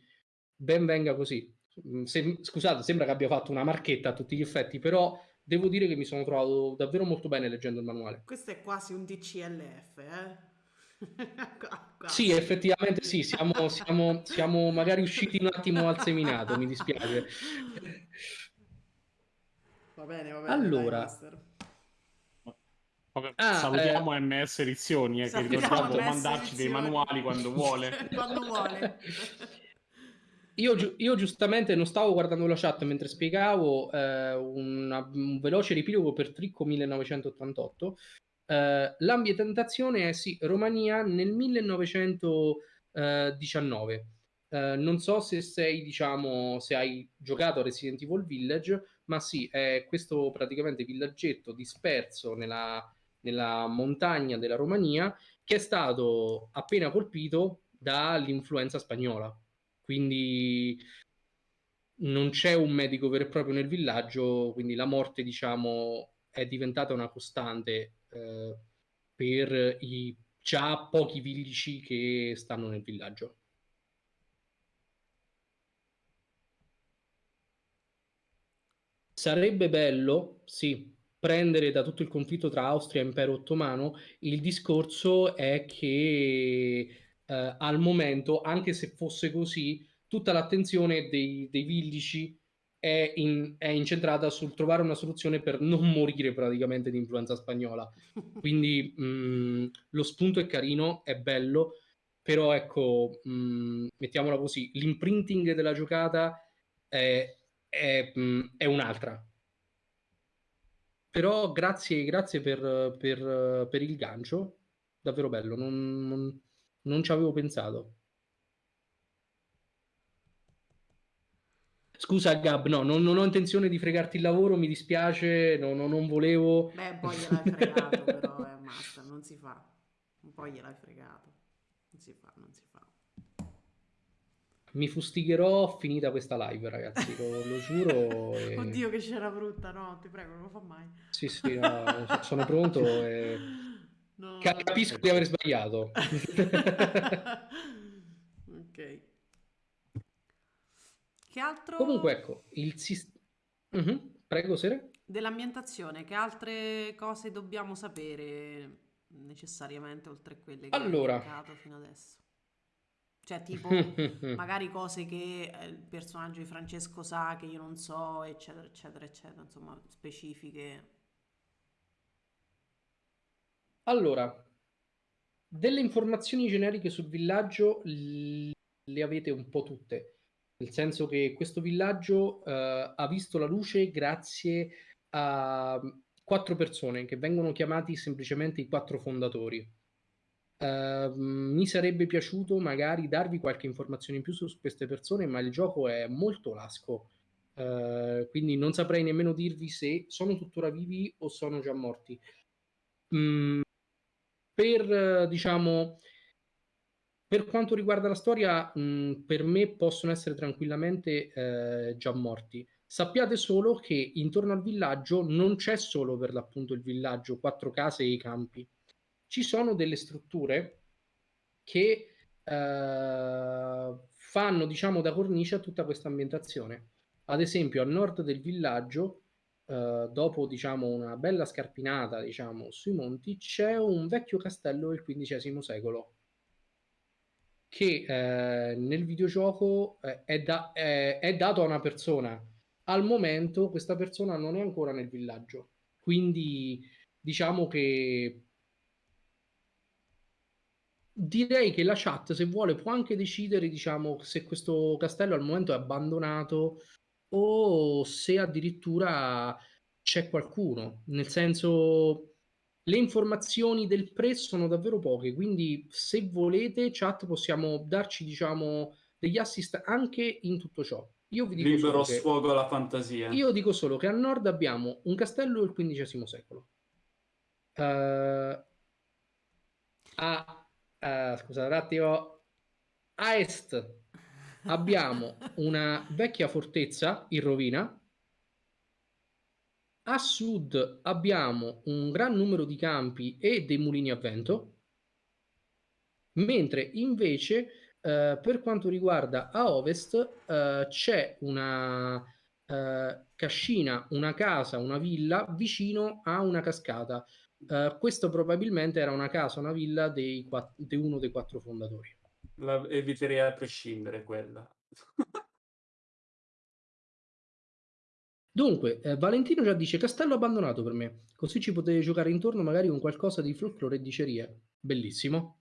ben venga così. Mm, se, scusate, sembra che abbia fatto una marchetta a tutti gli effetti, però devo dire che mi sono trovato davvero molto bene leggendo il manuale. Questo è quasi un DCLF, eh? sì, effettivamente sì, siamo, siamo, siamo magari usciti un attimo al seminato, mi dispiace. Va bene, va bene. Allora, dai, ah, salutiamo eh, MS Edizioni eh, che ricordiamo mandarci dei manuali quando vuole. quando vuole. Io, io, giustamente non stavo guardando la chat mentre spiegavo eh, una, un veloce riepilogo per Tricco 1988 Uh, l'ambientazione è sì, Romania nel 1919. Uh, eh, non so se sei, diciamo, se hai giocato a Resident Evil Village, ma sì, è questo praticamente villaggetto disperso nella, nella montagna della Romania che è stato appena colpito dall'influenza spagnola. Quindi non c'è un medico vero e proprio nel villaggio, quindi la morte, diciamo, è diventata una costante eh, per i già pochi villici che stanno nel villaggio. Sarebbe bello, sì, prendere da tutto il conflitto tra Austria e Impero Ottomano, il discorso è che eh, al momento, anche se fosse così, tutta l'attenzione dei, dei villici è, in, è, incentrata sul trovare una soluzione per non morire praticamente di influenza spagnola. Quindi mh, mm, lo spunto è carino, è bello, però ecco, mh, mm, mettiamola così, l'imprinting della giocata è, è, mh, mm, è un'altra. Però grazie, grazie per, per, per, il gancio, davvero bello, non, non, non ci avevo pensato. Scusa Gab, no, non, non, ho intenzione di fregarti il lavoro, mi dispiace, no, no, non volevo... Beh, poi gliel'hai fregato, però è master, non si fa. Un po' gliel'hai fregato. Non si fa, non si fa. Mi fustigherò finita questa live, ragazzi, lo, lo giuro. E... Oddio, che c'era brutta, no, ti prego, non lo fa mai. Sì, sì, no, sono pronto e... No, Capisco di aver sbagliato. ok. Che altro? Comunque, ecco, il sistema... Uh-huh. Prego, Sere. Dell'ambientazione, che altre cose dobbiamo sapere necessariamente oltre a quelle che allora. hai fino adesso? Cioè, tipo, magari cose che eh, il personaggio di Francesco sa che io non so, eccetera, eccetera, eccetera, insomma, specifiche. Allora, delle informazioni generiche sul villaggio le avete un po' tutte nel senso che questo villaggio eh, ha visto la luce grazie a quattro persone che vengono chiamati semplicemente i quattro fondatori. Uh, mi sarebbe piaciuto magari darvi qualche informazione in più su queste persone, ma il gioco è molto lasco, uh, quindi non saprei nemmeno dirvi se sono tuttora vivi o sono già morti. Mm, per diciamo per quanto riguarda la storia, mh, per me possono essere tranquillamente eh, già morti. Sappiate solo che intorno al villaggio non c'è solo per l'appunto il villaggio, quattro case e i campi. Ci sono delle strutture che eh, fanno, diciamo, da cornice a tutta questa ambientazione. Ad esempio, a nord del villaggio, eh, dopo, diciamo, una bella scarpinata, diciamo, sui monti, c'è un vecchio castello del XV secolo che eh, nel videogioco eh, è, da, è, dato a una persona. Al momento questa persona non è ancora nel villaggio, quindi diciamo che direi che la chat, se vuole, può anche decidere diciamo, se questo castello al momento è abbandonato o se addirittura c'è qualcuno, nel senso le informazioni del pre sono davvero poche, quindi se volete chat possiamo darci diciamo degli assist anche in tutto ciò. Io vi dico Libero che, sfogo alla fantasia. Io dico solo che a nord abbiamo un castello del XV secolo. Uh, a, uh, scusate un attimo. A est abbiamo una vecchia fortezza in rovina. A sud abbiamo un gran numero di campi e dei mulini a vento, mentre invece Uh, per quanto riguarda a ovest uh, c'è una uh, cascina, una casa, una villa vicino a una cascata. questo probabilmente era una casa, una villa di uno dei quattro fondatori. La eviterei a prescindere quella. Dunque, eh, Valentino già dice castello abbandonato per me, così ci potete giocare intorno magari con qualcosa di folklore e dicerie. Bellissimo.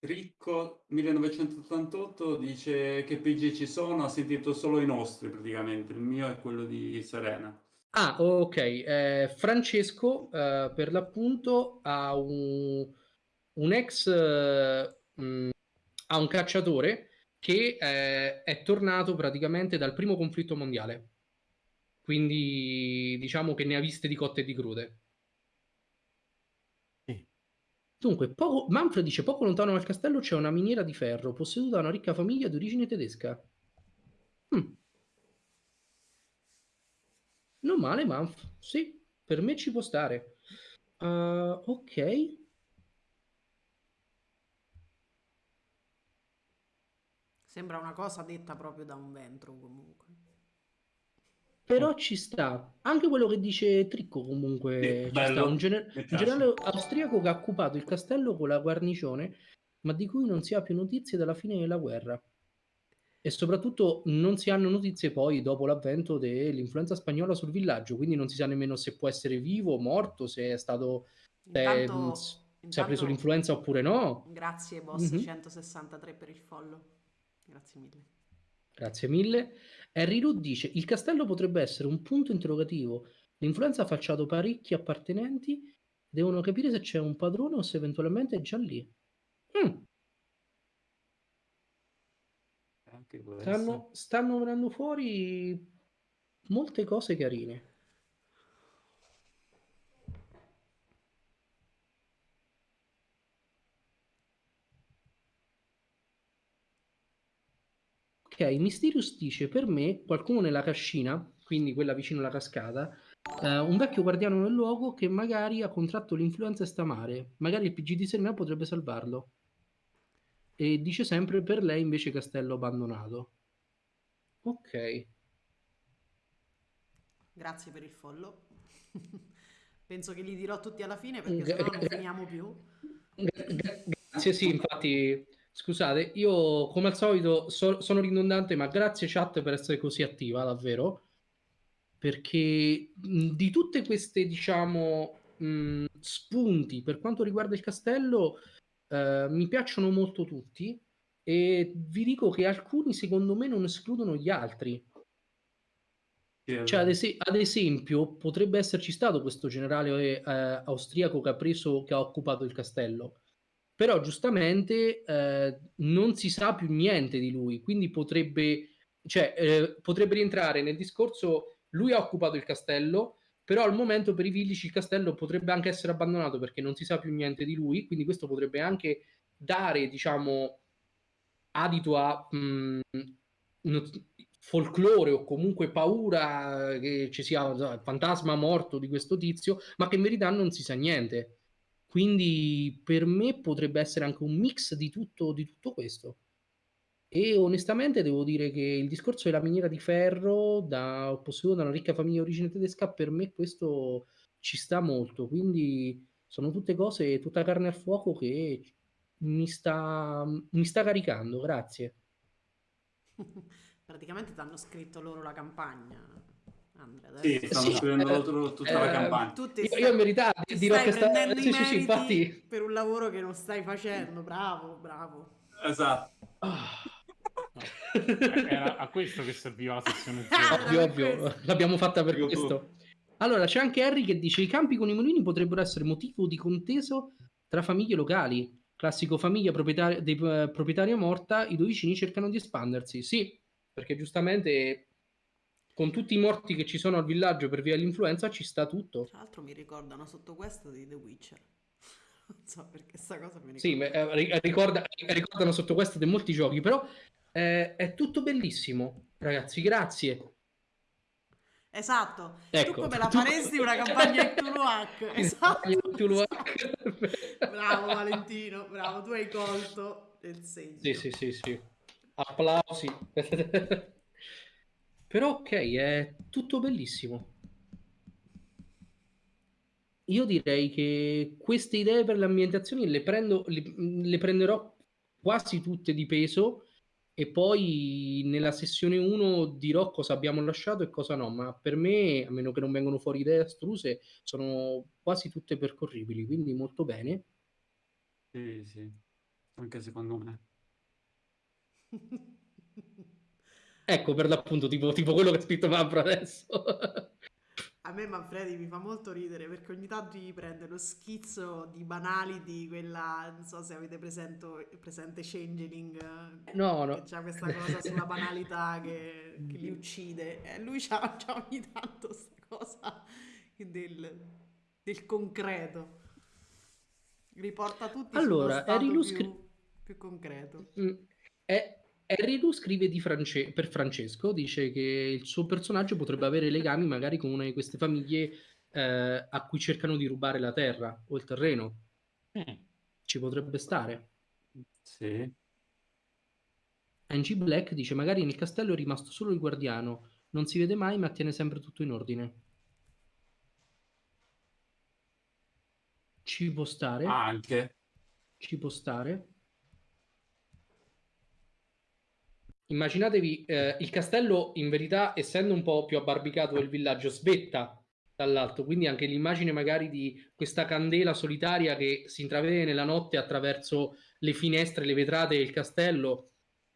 Ricco 1988 dice che PG ci sono, ha sentito solo i nostri praticamente, il mio è quello di Serena. Ah, ok. Eh, Francesco, eh, per l'appunto, ha un, un ex, eh, mh, ha un cacciatore che eh, è tornato praticamente dal primo conflitto mondiale. Quindi diciamo che ne ha viste di cotte e di crude. Dunque, poco, Manfred dice: Poco lontano dal castello c'è una miniera di ferro posseduta da una ricca famiglia di origine tedesca. Hm. Non male, Manf. Sì, per me ci può stare. Uh, ok. Sembra una cosa detta proprio da un ventro comunque. Però ci sta. Anche quello che dice Tricco comunque sì, ci sta. Un, gener- un generale austriaco che ha occupato il castello con la guarnigione, ma di cui non si ha più notizie dalla fine della guerra. E soprattutto non si hanno notizie poi dopo l'avvento dell'influenza spagnola sul villaggio, quindi non si sa nemmeno se può essere vivo o morto, se è stato... Intanto, se, se ha preso l'influenza oppure no. Grazie boss mm-hmm. 163 per il follow. Grazie mille. Grazie mille. Harry Root dice: Il castello potrebbe essere un punto interrogativo. L'influenza ha falciato parecchi appartenenti. Devono capire se c'è un padrone o se eventualmente è già lì. Mm. Stanno, stanno venendo fuori molte cose carine. Ok, Mysterious dice per me qualcuno nella cascina, quindi quella vicino alla cascata, eh, un vecchio guardiano del luogo che magari ha contratto l'influenza e sta male. Magari il PG di Serena potrebbe salvarlo. E dice sempre per lei invece castello abbandonato. Ok. Grazie per il follow. Penso che li dirò tutti alla fine perché sennò non finiamo più. Grazie, sì, infatti Scusate, io come al solito so, sono ridondante, ma grazie chat per essere così attiva, davvero. Perché mh, di tutte queste, diciamo, mh, spunti per quanto riguarda il castello, eh, mi piacciono molto tutti e vi dico che alcuni secondo me non escludono gli altri. Cioè, ad, es- ad, esempio, potrebbe esserci stato questo generale eh, austriaco che ha preso, che ha occupato il castello però giustamente eh, non si sa più niente di lui, quindi potrebbe, cioè, eh, potrebbe rientrare nel discorso, lui ha occupato il castello, però al momento per i villici il castello potrebbe anche essere abbandonato perché non si sa più niente di lui, quindi questo potrebbe anche dare, diciamo, adito a mh, folklore o comunque paura che ci sia il fantasma morto di questo tizio, ma che in verità non si sa niente. Quindi per me potrebbe essere anche un mix di tutto, di tutto questo. E onestamente devo dire che il discorso della miniera di ferro, da, posseduto da una ricca famiglia di origine tedesca, per me questo ci sta molto. Quindi sono tutte cose, tutta carne al fuoco che mi sta, mi sta caricando. Grazie. Praticamente ti hanno scritto loro la campagna. Andrea, sì, stanno sì, scrivendo eh, tutta eh, la campagna. Io, io in verità dirò che sta... Sì, sì, sì, infatti... per un lavoro che non stai facendo. Bravo, bravo. Esatto. Oh. Era a questo che serviva la sessione 0. Ah, ovvio, ovvio, l'abbiamo fatta per questo. Allora, c'è anche Harry che dice i campi con i mulini potrebbero essere motivo di conteso tra famiglie locali. Classico famiglia proprietaria, dei, uh, proprietaria morta, i due vicini cercano di espandersi. Sì, perché giustamente con tutti i morti che ci sono al villaggio per via dell'influenza ci sta tutto. Tra l'altro mi ricordano sotto questo di The Witcher. Non so perché sta cosa mi ricorda. Sì, eh, ricorda, ricordano sotto questo di molti giochi, però eh, è tutto bellissimo. Ragazzi, grazie. Esatto, ecco, tu come la faresti una campagna in Tuluac? Esatto. bravo Valentino, bravo, tu hai colto il segno. Sì, sì, sì, sì. Applausi. Però ok, è tutto bellissimo. Io direi che queste idee per le ambientazioni le, prendo, le, le prenderò quasi tutte di peso e poi nella sessione 1 dirò cosa abbiamo lasciato e cosa no, ma per me, a meno che non vengano fuori idee astruse, sono quasi tutte percorribili, quindi molto bene. Sì, sì, anche secondo me. ecco per l'appunto, tipo, tipo quello che ha scritto Mabro adesso. A me Manfredi mi fa molto ridere perché ogni tanto gli prende lo schizzo di banali di quella, non so se avete presento, presente Changeling, no, no. che c'ha questa cosa sulla banalità che, che li uccide. E lui c'ha, c'ha ogni tanto questa cosa del, del concreto. Riporta tutti allora, sullo stato più, più concreto. Mm, è Harry scrive France- per Francesco, dice che il suo personaggio potrebbe avere legami magari con una di queste famiglie eh, a cui cercano di rubare la terra o il terreno. Mm. Ci potrebbe stare. Sì. Angie Black dice magari nel castello è rimasto solo il guardiano, non si vede mai ma tiene sempre tutto in ordine. Ci può stare. Anche. Ci può stare. Immaginatevi eh, il castello in verità essendo un po' più abbarbicato del villaggio svetta dall'alto quindi anche l'immagine magari di questa candela solitaria che si intravede nella notte attraverso le finestre le vetrate del castello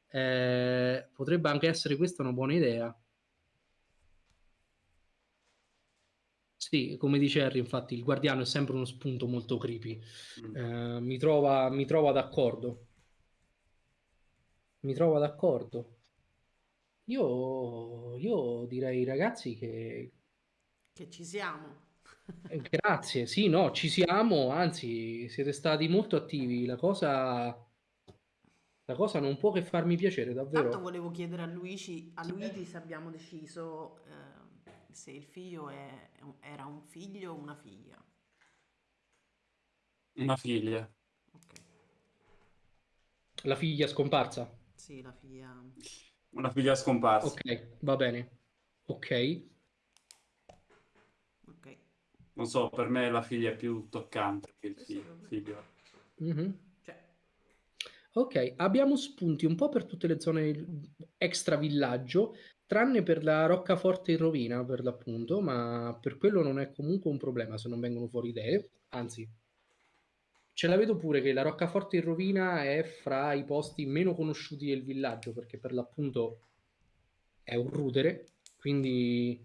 eh, potrebbe anche essere questa una buona idea. Sì come dice Harry infatti il guardiano è sempre uno spunto molto creepy. Mm. eh, mi, trova, mi trova d'accordo mi trovo d'accordo. Io, io direi ragazzi che... Che ci siamo. Eh, grazie, sì, no, ci siamo, anzi siete stati molto attivi, la cosa... La cosa non può che farmi piacere, davvero. Tanto volevo chiedere a Luigi, a Luigi se abbiamo deciso eh, se il figlio è, era un figlio o una figlia. Una figlia. Ok. La figlia scomparsa? Sì, la figlia... Una figlia scomparsa. Ok, va bene. Ok. Ok. Non so, per me la figlia è più toccante che il figlio. figlio. Mm-hmm. Ok, abbiamo spunti un po' per tutte le zone extra villaggio, tranne per la roccaforte in rovina, per l'appunto, ma per quello non è comunque un problema se non vengono fuori idee, anzi Ce la vedo pure che la roccaforte in rovina è fra i posti meno conosciuti del villaggio, perché per l'appunto è un rudere, quindi,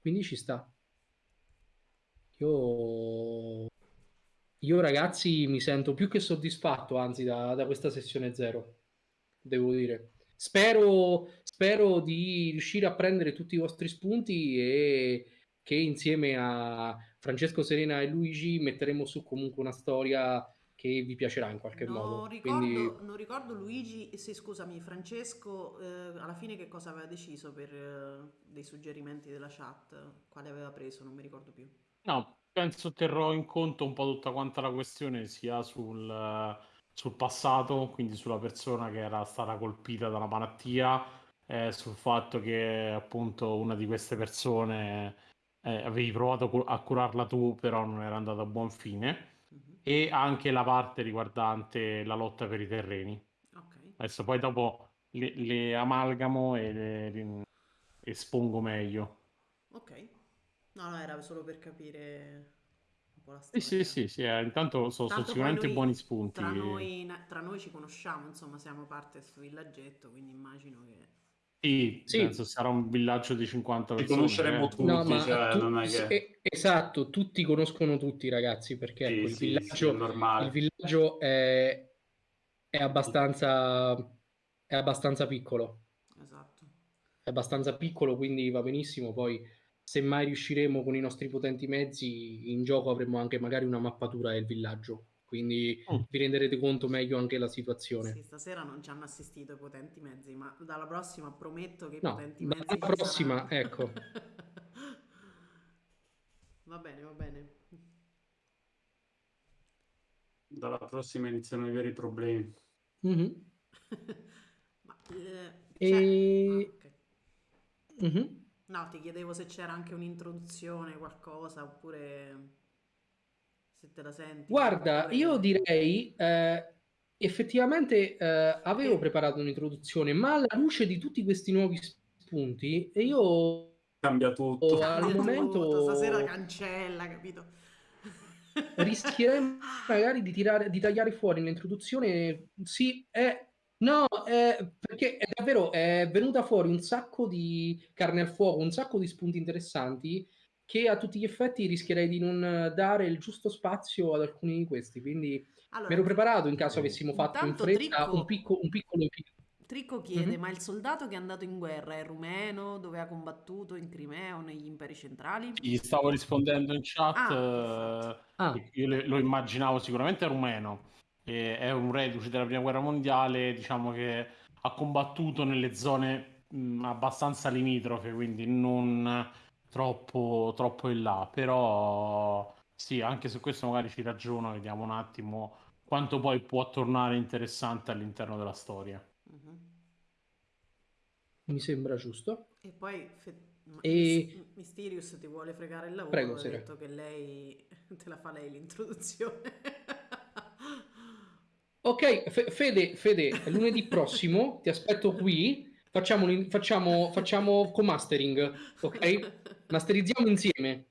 quindi ci sta. Io... Io ragazzi mi sento più che soddisfatto, anzi, da, da questa sessione zero, devo dire. Spero, spero di riuscire a prendere tutti i vostri spunti e che insieme a Francesco Serena e Luigi metteremo su comunque una storia che vi piacerà in qualche non modo. Ricordo, Quindi... Non ricordo Luigi, sì scusami Francesco, eh, alla fine che cosa aveva deciso per eh, dei suggerimenti della chat, quale aveva preso, non mi ricordo più. No, penso terrò in conto un po' tutta quanta la questione sia sul, sul passato, quindi sulla persona che era stata colpita dalla malattia, eh, sul fatto che appunto una di queste persone eh, avevi provato a curarla tu, però non era andata a buon fine e anche la parte riguardante la lotta per i terreni. Okay. Adesso poi dopo le, le amalgamo e le, espongo meglio. Ok. No, no, era solo per capire un po' la Sì, sì, sì, sì, eh, intanto so- sono poi sicuramente noi, buoni spunti. tra noi, tra noi ci conosciamo, insomma, siamo parte di questo villaggetto, quindi immagino che... Sì, Sì. penso sarà un villaggio di 50 Ci persone. conosceremo eh. tutti. No, cioè, tu- non è che- esatto, tutti conoscono tutti, ragazzi, perché Sì, ecco, il sì, villaggio, il villaggio è, è abbastanza, è abbastanza piccolo. Esatto. È abbastanza piccolo, quindi va benissimo. Poi, se mai riusciremo con i nostri potenti mezzi, in gioco avremo anche magari una mappatura del villaggio. Quindi Mm. vi renderete conto meglio anche la situazione. Sì, stasera non ci hanno assistito i potenti mezzi, ma dalla prossima prometto che i No, potenti dalla mezzi ci prossima, saranno. ecco. va bene, va bene. Dalla prossima iniziano i veri problemi. Mhm. Ma, eh, E- ah, ok. Mhm. No, ti chiedevo se c'era anche un'introduzione, qualcosa, oppure se te la senti. Guarda, io direi, eh, effettivamente eh, avevo Eh. preparato un'introduzione, ma alla luce di tutti questi nuovi spunti, io Cambia tutto. Oh, Cambia al tutto, momento- Stasera cancella, capito? rischierei magari di, tirare, di tagliare fuori l'introduzione. Sì, è, no, è, perché è davvero è venuta fuori un sacco di carne al fuoco, un sacco di spunti interessanti che a tutti gli effetti rischierei di non dare il giusto spazio ad alcuni di questi. Quindi Allora, mi ero preparato in caso avessimo fatto in fretta Tricco- un, picco, un piccolo Tricco chiede: Mhm. ma il soldato che è andato in guerra è rumeno, dove ha combattuto in Crimea o negli imperi centrali? Gli stavo rispondendo in chat, Ah, eh, Ah. io lo immaginavo sicuramente rumeno, è un reduce della prima guerra mondiale, diciamo che ha combattuto nelle zone mh, abbastanza limitrofe, quindi non troppo, troppo in là, però sì, anche su questo magari ci ragiono, vediamo un attimo quanto poi può tornare interessante all'interno della storia. Mhm. Mi sembra giusto. E poi Fe- E- Mys- Mysterious ti vuole fregare il lavoro. Prego, ha Sera. detto che lei te la fa lei l'introduzione. Ok, Fe- Fede, Fede, lunedì prossimo ti aspetto qui. Facciamo, facciamo, facciamo co-mastering, ok? Masterizziamo insieme.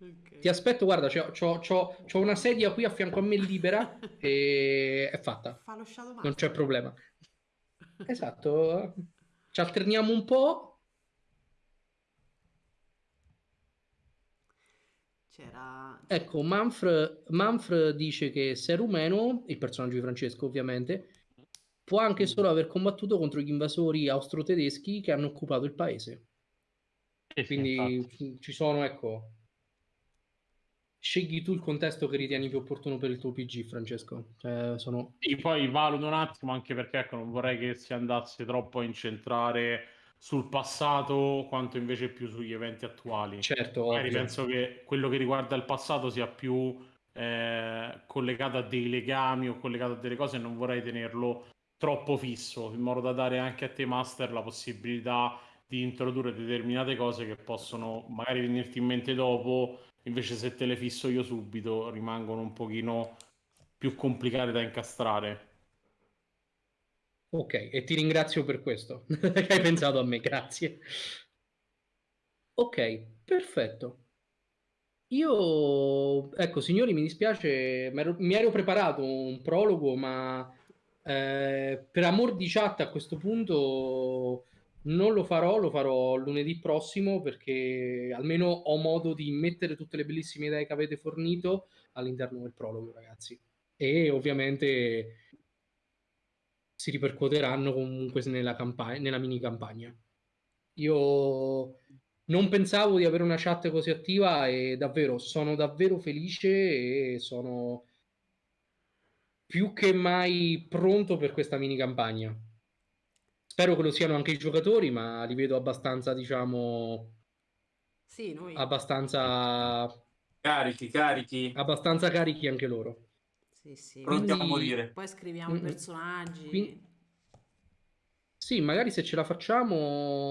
Ok. Ti aspetto, guarda, c'ho, c'ho una sedia qui a fianco a me libera e è fatta. Fa lo shadow Non c'è problema. Esatto. Ci alterniamo un po'. C'era... Ecco, Manfred, Manfred dice che se è rumeno, il personaggio di Francesco ovviamente, può anche solo aver combattuto contro gli invasori austro-tedeschi che hanno occupato il paese. E Quindi ci- ci sono, ecco, scegli tu il contesto che ritieni più opportuno per il tuo PG, Francesco. Cioè, sono... Sì, poi valuto un attimo anche perché ecco, non vorrei che si andasse troppo a incentrare sul passato quanto invece più sugli eventi attuali. Certo, Magari ovvio. penso che quello che riguarda il passato sia più eh, collegato a dei legami o collegato a delle cose e non vorrei tenerlo troppo fisso, in modo da dare anche a te, Master, la possibilità di introdurre determinate cose che possono magari venirti in mente dopo, invece se te le fisso io subito rimangono un pochino più complicate da incastrare. Ok, e ti ringrazio per questo, che hai pensato a me, grazie. Ok, perfetto. Io, ecco, signori, mi dispiace, mi ero preparato un prologo, ma eh, per amor di chat a questo punto non lo farò, lo farò lunedì prossimo perché almeno ho modo di mettere tutte le bellissime idee che avete fornito all'interno del prologo, ragazzi. E ovviamente si ripercuoteranno comunque nella, campagna, nella mini campagna. Io non pensavo di avere una chat così attiva e davvero sono davvero felice e sono più che mai pronto per questa mini campagna. Spero che lo siano anche i giocatori, ma li vedo abbastanza, diciamo, Sì, noi... abbastanza, Carichi, carichi. abbastanza carichi anche loro. Sì, sì. Pronti a morire. Poi scriviamo Mm, personaggi. quindi- Sì, magari se ce la facciamo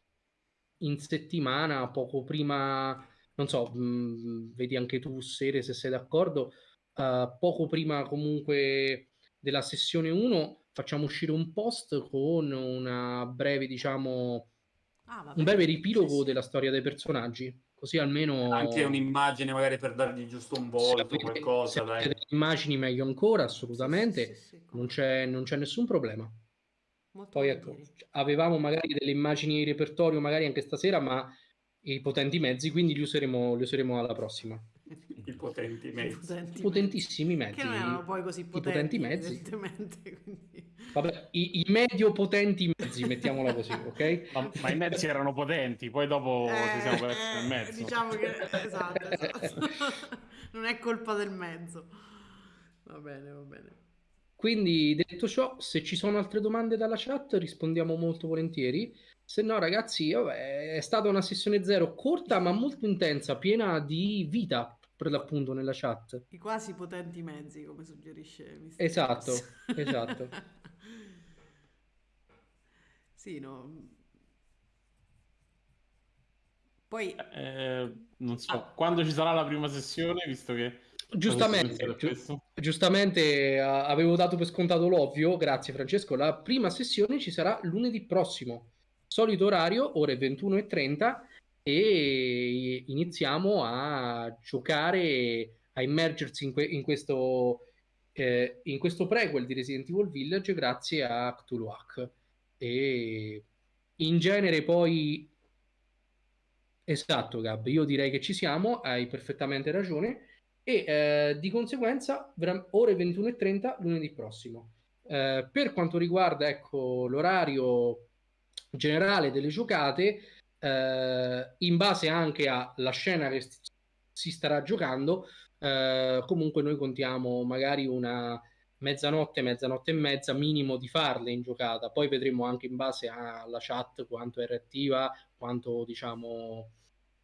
in settimana, poco prima, non so, mh, vedi anche tu, Sere, se sei d'accordo, eh, poco prima comunque della sessione 1 facciamo uscire un post con una breve, diciamo, Ah, un breve riepilogo Sì, sì. della storia dei personaggi, Così almeno... Anche un'immagine magari per dargli giusto un volto, qualcosa. Se delle immagini meglio ancora, assolutamente. Sì, sì, sì, non, c'è, non, c'è, nessun problema. Molto Poi ecco, avevamo magari delle immagini in repertorio, magari anche stasera, ma i potenti mezzi, quindi li useremo, li useremo alla prossima. Potenti mezzi. Potenti Potentissimi mezzi. Che non erano poi così potenti, I potenti mezzi. Quindi... Vabbè, i, i, medio potenti mezzi, mettiamola così, ok? Ma, ma, i mezzi erano potenti, poi dopo eh, ci siamo persi nel mezzo. Diciamo che, esatto, esatto. non è colpa del mezzo. Va bene, va bene. Quindi, detto ciò, se ci sono altre domande dalla chat, rispondiamo molto volentieri. Se no, ragazzi, vabbè, è stata una sessione zero corta ma molto intensa, piena di vita per l'appunto nella chat. I quasi potenti mezzi, come suggerisce Mr. Esatto, esatto. sì, no. Poi... Eh, non so, ah. quando ci sarà la prima sessione, visto che... Giustamente, gi- giustamente uh, avevo dato per scontato l'ovvio, grazie Francesco, la prima sessione ci sarà lunedì prossimo solito orario, ore 21.30 e iniziamo a giocare, a immergersi in, que- in questo, eh, in questo prequel di Resident Evil Village grazie a Cthulhuac. E in genere poi... Esatto, Gab, io direi che ci siamo, hai perfettamente ragione. E eh, di conseguenza, ore 21.30 lunedì prossimo. Eh, per quanto riguarda ecco, l'orario generale delle giocate, eh, in base anche alla scena che si starà giocando, eh, comunque noi contiamo magari una mezzanotte, mezzanotte e mezza minimo di farle in giocata. Poi vedremo anche in base alla chat quanto è reattiva, quanto diciamo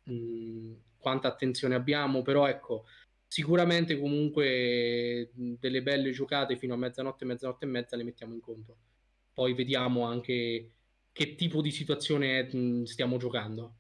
mh, quanta attenzione abbiamo, però ecco, sicuramente comunque delle belle giocate fino a mezzanotte, mezzanotte e mezza le mettiamo in conto. Poi vediamo anche che tipo di situazione stiamo giocando.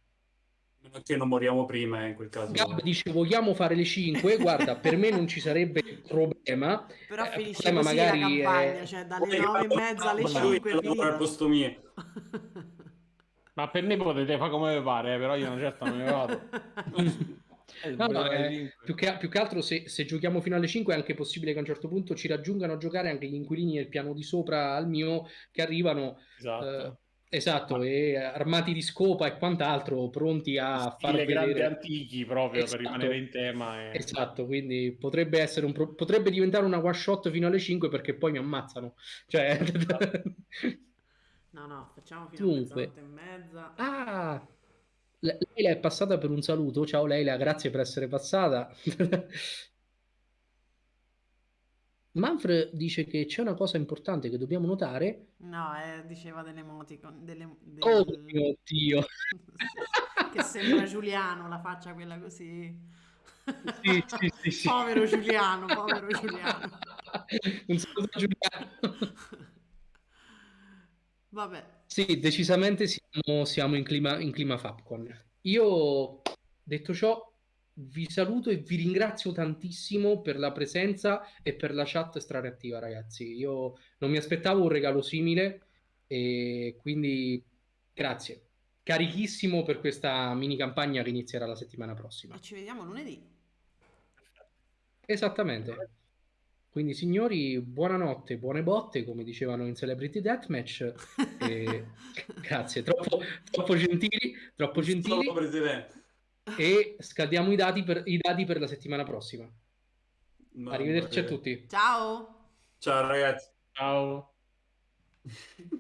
Che non moriamo prima eh, in quel caso. Gab dice vogliamo fare le 5, guarda per me non ci sarebbe problema. Però eh, finisce così magari la campagna, è... cioè dalle 9 e mezza alle 5 al posto mio. Ma per me potete fare come vi pare, eh, però io una certa non me ne vado. Eh, no, no, eh, più, che, più, che, altro se, se, giochiamo fino alle 5 è anche possibile che a un certo punto ci raggiungano a giocare anche gli inquilini del piano di sopra al mio che arrivano esatto. eh, Esatto, Ma... e armati di scopa e quant'altro, pronti a fare grandi antichi proprio esatto. per rimanere in tema. E... Esatto, quindi potrebbe, essere un pro... potrebbe diventare una one shot fino alle 5 perché poi mi ammazzano. Cioè... no, no, facciamo fino Dunque. a e mezza. Ah, Leila è passata per un saluto. Ciao Leila, grazie per essere passata. Manfred dice che c'è una cosa importante che dobbiamo notare. No, eh, diceva delle emoticon. Delle, delle... Oh mio Dio! che sembra Giuliano, la faccia quella così. Sì, sì, sì, sì. povero Giuliano, povero Giuliano. Un saluto Giuliano. Vabbè. Sì, decisamente siamo, siamo in, clima, in clima Fapcon. Io, detto ciò, vi saluto e vi ringrazio tantissimo per la presenza e per la chat strareattiva, ragazzi. Io non mi aspettavo un regalo simile e quindi grazie. Carichissimo per questa mini campagna che inizierà la settimana prossima. E ci vediamo lunedì. Esattamente. Quindi signori, buonanotte, buone botte, come dicevano in Celebrity Deathmatch. e... grazie, troppo, troppo gentili, troppo gentili. Troppo presidente e scaldiamo i dati per, i dati per la settimana prossima. No, Arrivederci a tutti. Ciao. Ciao ragazzi. Ciao.